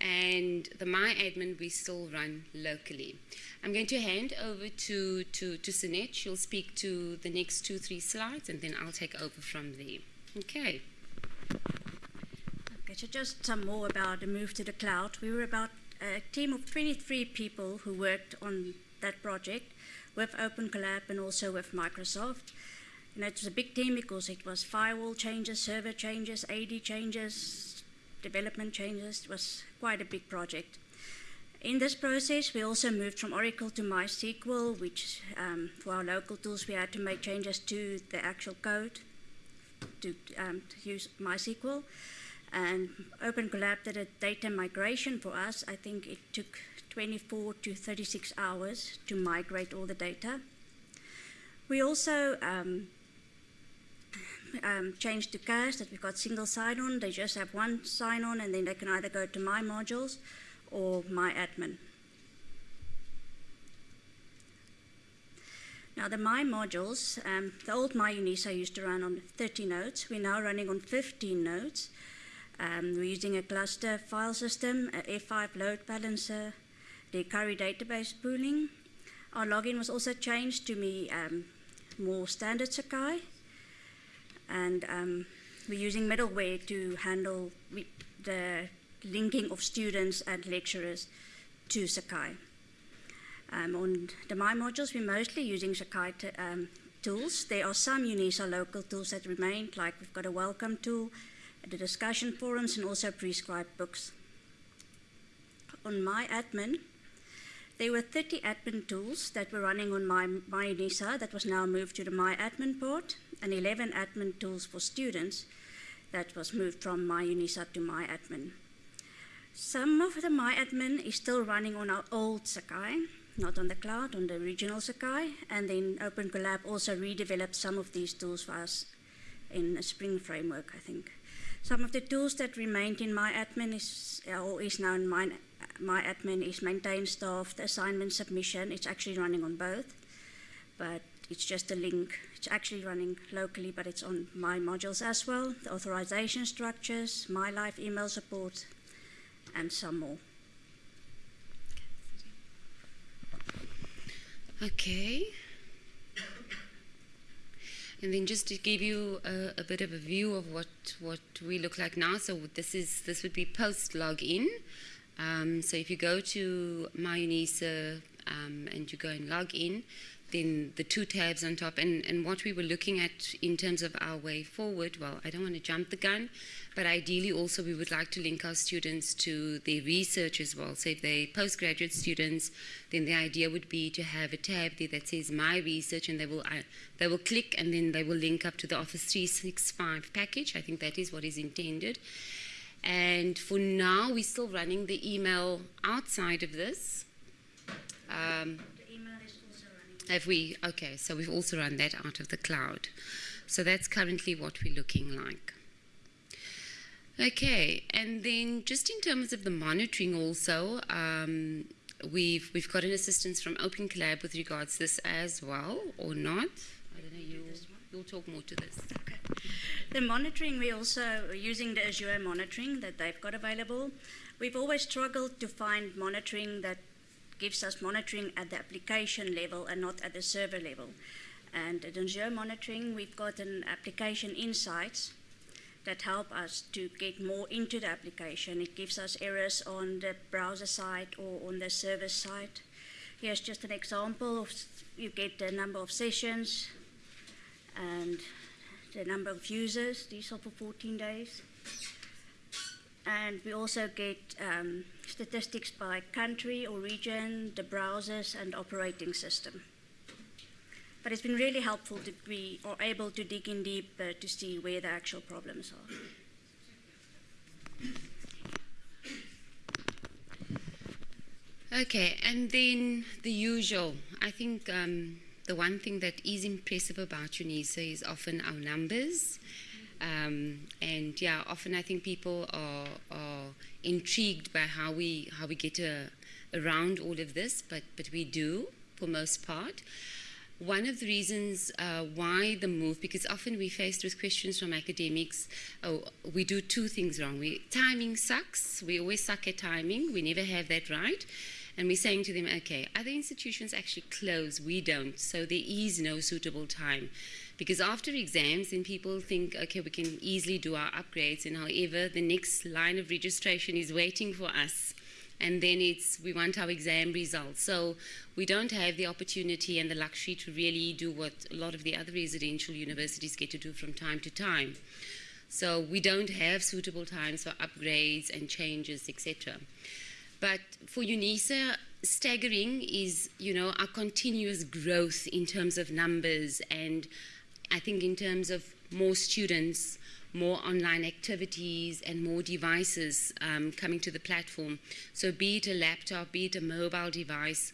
And the My admin we still run locally. I'm going to hand over to, to, to Sinette. She'll speak to the next two, three slides, and then I'll take over from there. Okay. Okay, so just some more about the move to the cloud. We were about a team of 23 people who worked on that project with Open Collab and also with Microsoft. And it was a big team because it was firewall changes, server changes, AD changes, development changes. It was quite a big project. In this process, we also moved from Oracle to MySQL, which um, for our local tools, we had to make changes to the actual code to, um, to use MySQL. And Open Collab did a data migration for us. I think it took 24 to 36 hours to migrate all the data. We also um, um, changed to CAS that we've got single sign-on. They just have one sign-on and then they can either go to my modules or my admin. Now the My modules, um, the old My UNISA used to run on 30 nodes. We're now running on 15 nodes. Um, we're using a cluster file system, a F5 load balancer, the Hikari database pooling. Our login was also changed to be um, more standard Sakai. And um, we're using middleware to handle the linking of students and lecturers to Sakai. Um, on the My modules, we're mostly using Sakai um, tools. There are some UNISA local tools that remain, like we've got a welcome tool, the discussion forums, and also prescribed books. On My admin, there were 30 admin tools that were running on my, my UNISA that was now moved to the My admin port, and 11 admin tools for students that was moved from My UNISA to My admin. Some of the My admin is still running on our old Sakai, not on the cloud, on the original Sakai, and then Open Collab also redeveloped some of these tools for us in a Spring framework, I think. Some of the tools that remained in my admin is, or is now in my is maintain staff, the assignment submission. It's actually running on both. But it's just a link. It's actually running locally, but it's on my modules as well. The authorization structures, my live email support, and some more. Okay. And then just to give you a, a, bit of a view of what, what we look like now, so this is this would be post login. Um, so if you go to MyUNISA um, and you go and log in, then the two tabs on top, and, and what we were looking at in terms of our way forward, well, I don't want to jump the gun, but ideally also we would like to link our students to their research as well. So if they're postgraduate students, then the idea would be to have a tab there that says My Research, and they will, uh, they will click and then they will link up to the Office 365 package. I think that is what is intended. And for now, we're still running the email outside of this. Um, have we? Okay, so we've also run that out of the cloud. So that's currently what we're looking like. Okay, and then just in terms of the monitoring also, um, we've, we've got an assistance from Open Collab with regards to this as well, or not? I don't know, you, you'll talk more to this. Okay. The monitoring, we're also using the Azure monitoring that they've got available. We've always struggled to find monitoring that gives us monitoring at the application level and not at the server level. And at Azure monitoring, we've got an application insights that help us to get more into the application. It gives us errors on the browser side or on the server side. Here's just an example of you get the number of sessions and the number of users. These are for 14 days. And we also get um, statistics by country or region, the browsers, and operating system. But it's been really helpful to be or able to dig in deep uh, to see where the actual problems are. Okay, and then the usual. I think um, the one thing that is impressive about UNISA is often our numbers um, and yeah, often I think people are, are intrigued by how we how we get uh, around all of this, but but we do for most part. One of the reasons uh, why the move, because often we're faced with questions from academics, oh, we do two things wrong. We, timing sucks. We always suck at timing. We never have that right. And we're saying to them, okay, other institutions actually close. We don't. So there is no suitable time. Because after exams, then people think, okay, we can easily do our upgrades, and however, the next line of registration is waiting for us. And then it's we want our exam results. So we don't have the opportunity and the luxury to really do what a lot of the other residential universities get to do from time to time. So we don't have suitable times for upgrades and changes, etc. But for UNISA, staggering is, you know, our continuous growth in terms of numbers and I think in terms of more students, more online activities, and more devices um, coming to the platform. So, be it a laptop, be it a mobile device,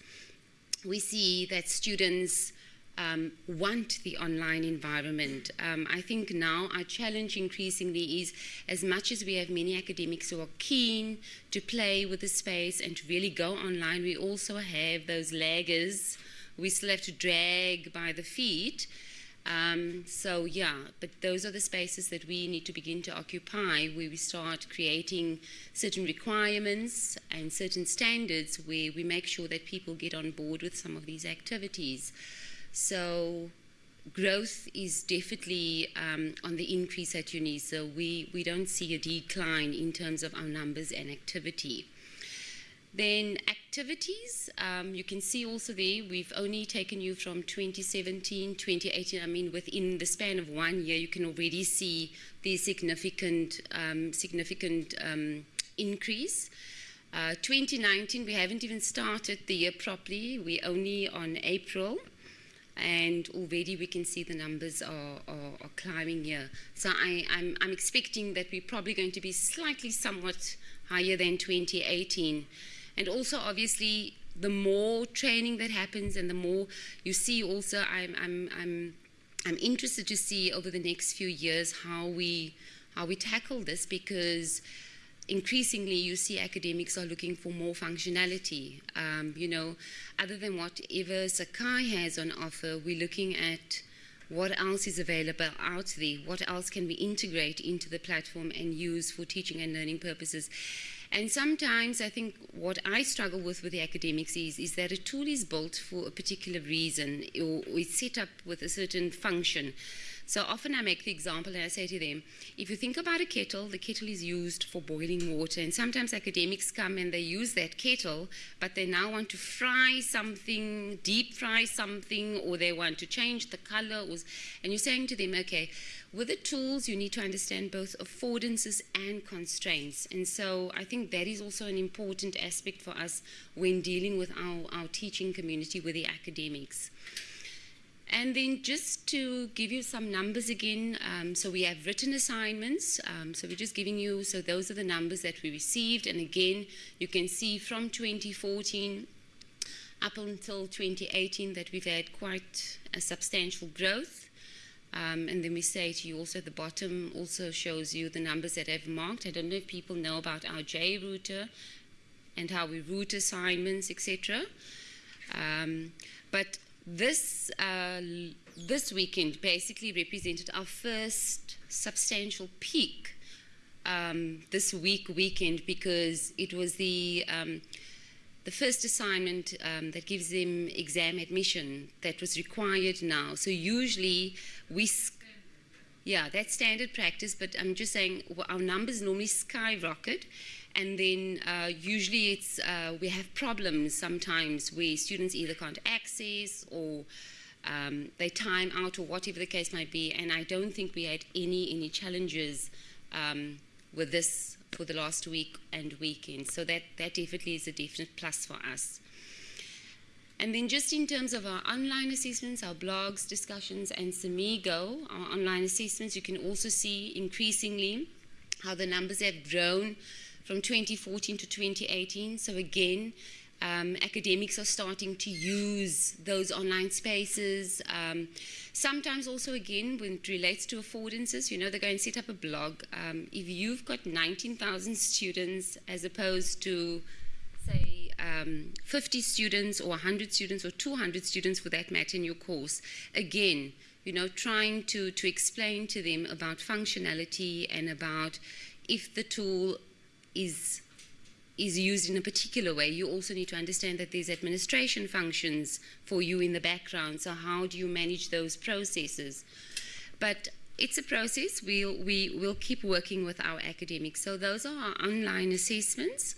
we see that students um, want the online environment. Um, I think now our challenge increasingly is as much as we have many academics who are keen to play with the space and to really go online, we also have those laggers we still have to drag by the feet um, so yeah, but those are the spaces that we need to begin to occupy where we start creating certain requirements and certain standards where we make sure that people get on board with some of these activities. So growth is definitely um, on the increase at UNISA. We, we don't see a decline in terms of our numbers and activity. Then activities, um, you can see also there, we've only taken you from 2017, 2018. I mean, within the span of one year, you can already see the significant, um, significant um, increase. Uh, 2019, we haven't even started the year properly. We're only on April and already we can see the numbers are, are, are climbing here. So I, am I'm, I'm expecting that we're probably going to be slightly somewhat higher than 2018. And also, obviously, the more training that happens and the more you see also, I'm, I'm, I'm, I'm interested to see over the next few years how we, how we tackle this because increasingly you see academics are looking for more functionality. Um, you know, other than whatever Sakai has on offer, we're looking at what else is available out there, what else can we integrate into the platform and use for teaching and learning purposes. And sometimes I think what I struggle with with the academics is, is that a tool is built for a particular reason or, or it's set up with a certain function. So often I make the example and I say to them, if you think about a kettle, the kettle is used for boiling water. And sometimes academics come and they use that kettle, but they now want to fry something, deep fry something, or they want to change the color. Or, and you're saying to them, okay, with the tools, you need to understand both affordances and constraints. And so I think that is also an important aspect for us when dealing with our, our teaching community with the academics. And then just to give you some numbers again, um, so we have written assignments. Um, so we're just giving you, so those are the numbers that we received. And again, you can see from 2014 up until 2018 that we've had quite a substantial growth. Um, and then we say to you also at the bottom also shows you the numbers that I've marked. I don't know if people know about our J router and how we route assignments, etc. Um, but this, uh, this weekend basically represented our first substantial peak um, this week weekend because it was the um, the first assignment um, that gives them exam admission that was required now. So usually we, yeah, that's standard practice. But I'm just saying our numbers normally skyrocket, and then uh, usually it's uh, we have problems sometimes where students either can't access or um, they time out or whatever the case might be. And I don't think we had any any challenges um, with this for the last week and weekend. So that that definitely is a definite plus for us. And then just in terms of our online assessments, our blogs, discussions, and Samigo, our online assessments, you can also see increasingly how the numbers have grown from 2014 to 2018. So again, um, academics are starting to use those online spaces. Um, sometimes also, again, when it relates to affordances, you know, they go and set up a blog. Um, if you've got 19,000 students as opposed to, say, um, 50 students or 100 students or 200 students for that matter in your course, again, you know, trying to, to explain to them about functionality and about if the tool is is used in a particular way, you also need to understand that there's administration functions for you in the background. So how do you manage those processes? But it's a process. We'll, we will keep working with our academics. So those are our online assessments.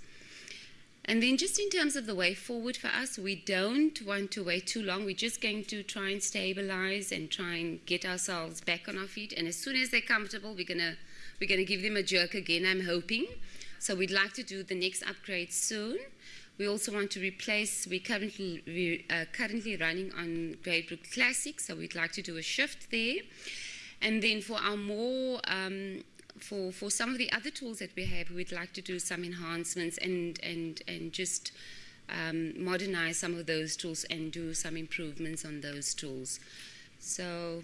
And then just in terms of the way forward for us, we don't want to wait too long. We're just going to try and stabilize and try and get ourselves back on our feet. And as soon as they're comfortable, we're to we're going to give them a jerk again, I'm hoping. So we'd like to do the next upgrade soon. We also want to replace, we're currently, we uh, currently running on Gradebook Classic, so we'd like to do a shift there. And then for our more, um, for, for some of the other tools that we have, we'd like to do some enhancements and, and, and just um, modernize some of those tools and do some improvements on those tools. So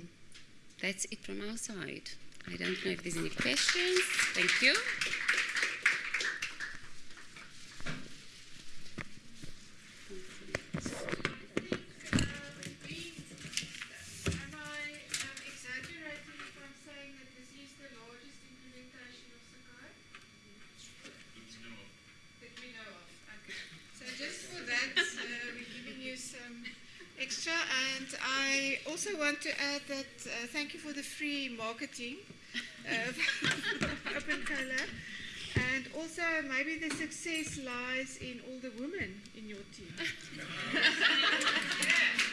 that's it from our side. I don't know if there's any questions. Thank you. Also want to add that uh, thank you for the free marketing of Open Collab. And also, maybe the success lies in all the women in your team.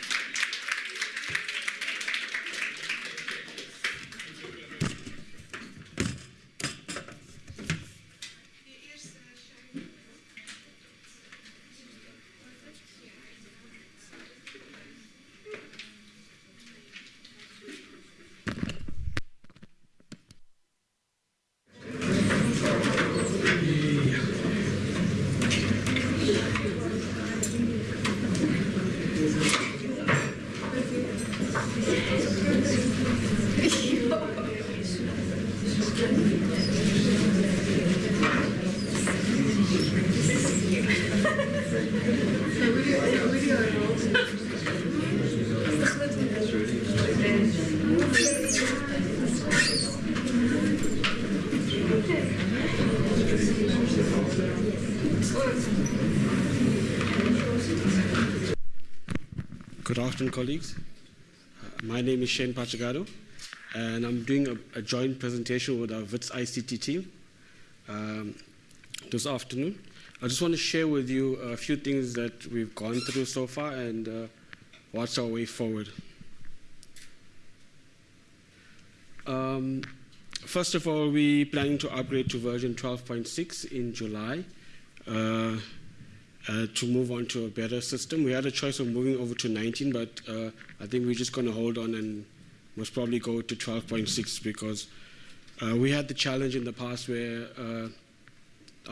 afternoon, colleagues. My name is Shane Pachagado, and I'm doing a, a, joint presentation with our WITS ICT team um, this afternoon. I just want to share with you a few things that we've gone through so far and uh, what's our way forward. Um, first of all, we're planning to upgrade to version 12.6 in July. Uh, uh, to move on to a better system. We had a choice of moving over to 19, but uh, I think we're just going to hold on and most probably go to 12.6 because uh, we had the challenge in the past where uh,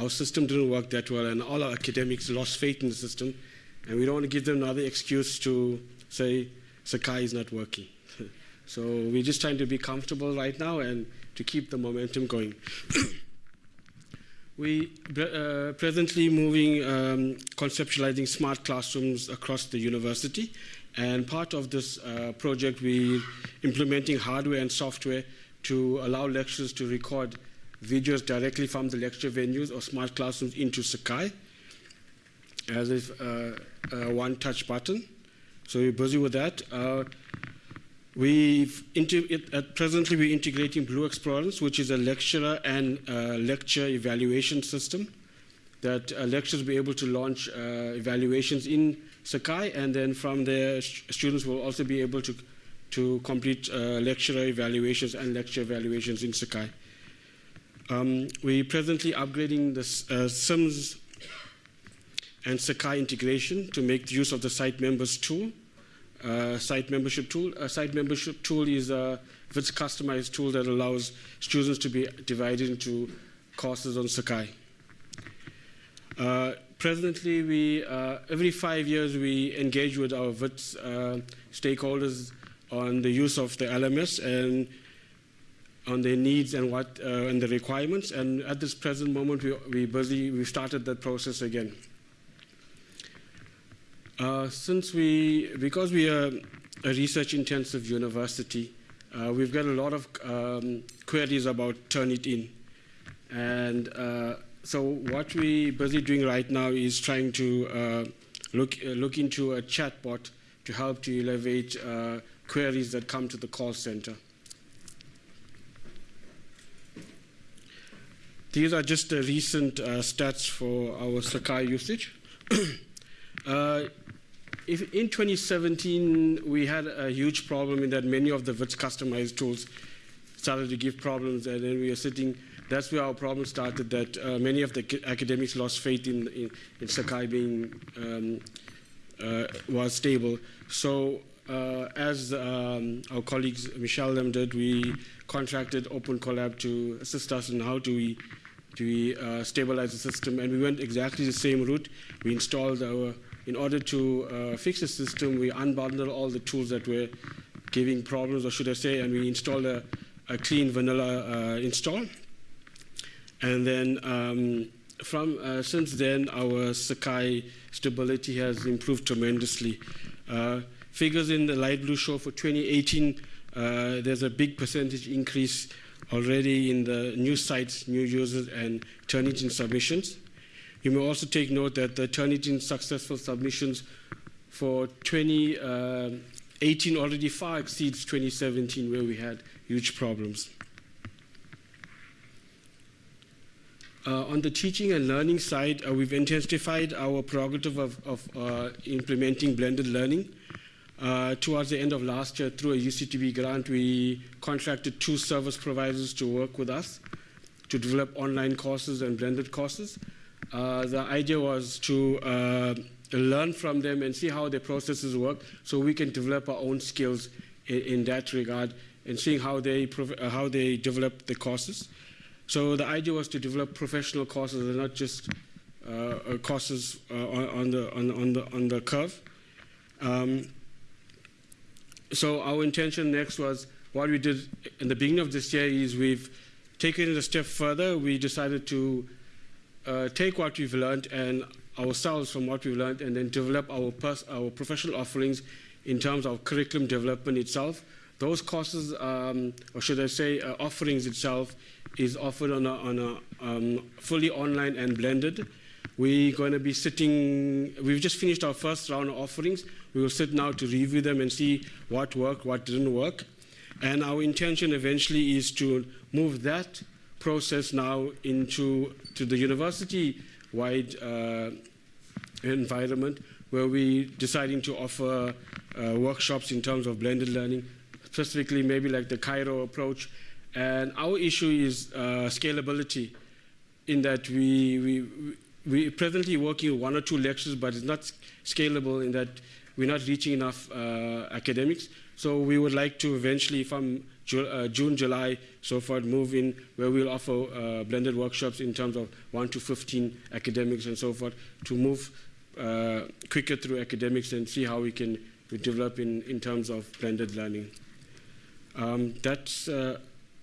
our system didn't work that well and all our academics lost faith in the system and we don't want to give them another excuse to say Sakai is not working. so we're just trying to be comfortable right now and to keep the momentum going. We uh, presently moving, um, conceptualizing smart classrooms across the university. And part of this uh, project, we implementing hardware and software to allow lecturers to record videos directly from the lecture venues or smart classrooms into Sakai as if uh, a one-touch button. So we're busy with that. Uh, We've at presently we're integrating Blue Explorance, which is a lecturer and uh, lecture evaluation system that uh, lecturers will be able to launch uh, evaluations in Sakai, and then from there students will also be able to to complete uh, lecturer evaluations and lecture evaluations in Sakai. Um, we're presently upgrading the uh, SIMS and Sakai integration to make use of the site members tool uh, site membership tool. A site membership tool is a it's a customized tool that allows students to be divided into courses on Sakai. Uh, presently, we uh, every five years we engage with our WITS uh, stakeholders on the use of the LMS and on their needs and what uh, and the requirements. And at this present moment, we we busy we started that process again. Uh, since we, because we are a research-intensive university, uh, we've got a lot of um, queries about Turnitin. And uh, so what we're busy doing right now is trying to uh, look, uh, look into a chatbot to help to elevate uh, queries that come to the call center. These are just the recent stats for our Sakai usage. if in 2017 we had a huge problem in that many of the WITS customized tools started to give problems, and then we were sitting. That's where our problem started. That uh, many of the academics lost faith in in, in Sakai being um, uh, was stable. So. Uh, as um, our colleagues Michelle them did, we contracted Open Collab to assist us in how do we do we uh, stabilize the system, and we went exactly the same route. We installed our in order to uh, fix the system, we unbundled all the tools that were giving problems, or should I say, and we installed a, a clean vanilla uh, install. And then um, from uh, since then, our Sakai stability has improved tremendously. Uh, figures in the light blue show for 2018, uh, there's a big percentage increase already in the new sites, new users, and Turnitin submissions. You may also take note that the Turnitin successful submissions for 2018 uh, already far exceeds 2017 where we had huge problems. Uh, on the teaching and learning side, uh, we've intensified our prerogative of, of uh, implementing blended learning. Uh, towards the end of last year, through a UCDG grant, we contracted two service providers to work with us to develop online courses and blended courses. Uh, the idea was to uh, learn from them and see how their processes work so we can develop our own skills in, in that regard and seeing how they, uh, how they develop the courses. So the idea was to develop professional courses and not just uh, uh courses on, on, the, on, on, the, on the curve. Um, so our intention next was what we did in the beginning of this year is we've taken it a step further. We decided to uh, take what we've learned and ourselves from what we've learned and then develop our, our professional offerings in terms of curriculum development itself. Those courses, um, or should I say, uh, offerings itself, is offered on a, on a um, fully online and blended. We're going to be sitting, we've just finished our first round of offerings. We will sit now to review them and see what worked, what didn't work. And our intention eventually is to move that process now into to the university-wide uh, environment where we're deciding to offer uh, workshops in terms of blended learning, specifically maybe like the Cairo approach. And our issue is uh, scalability in that we, we, we're presently working one or two lectures, but it's not scalable in that we're not reaching enough uh, academics. So we would like to eventually, from uh, June, July, so far, move in where we'll offer uh, blended workshops in terms of 1 to 15 academics and so forth to move uh, quicker through academics and see how we can develop in, in terms of blended learning. Um, that's, uh,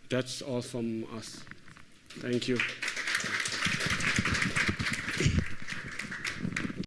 that's all from us. Thank you.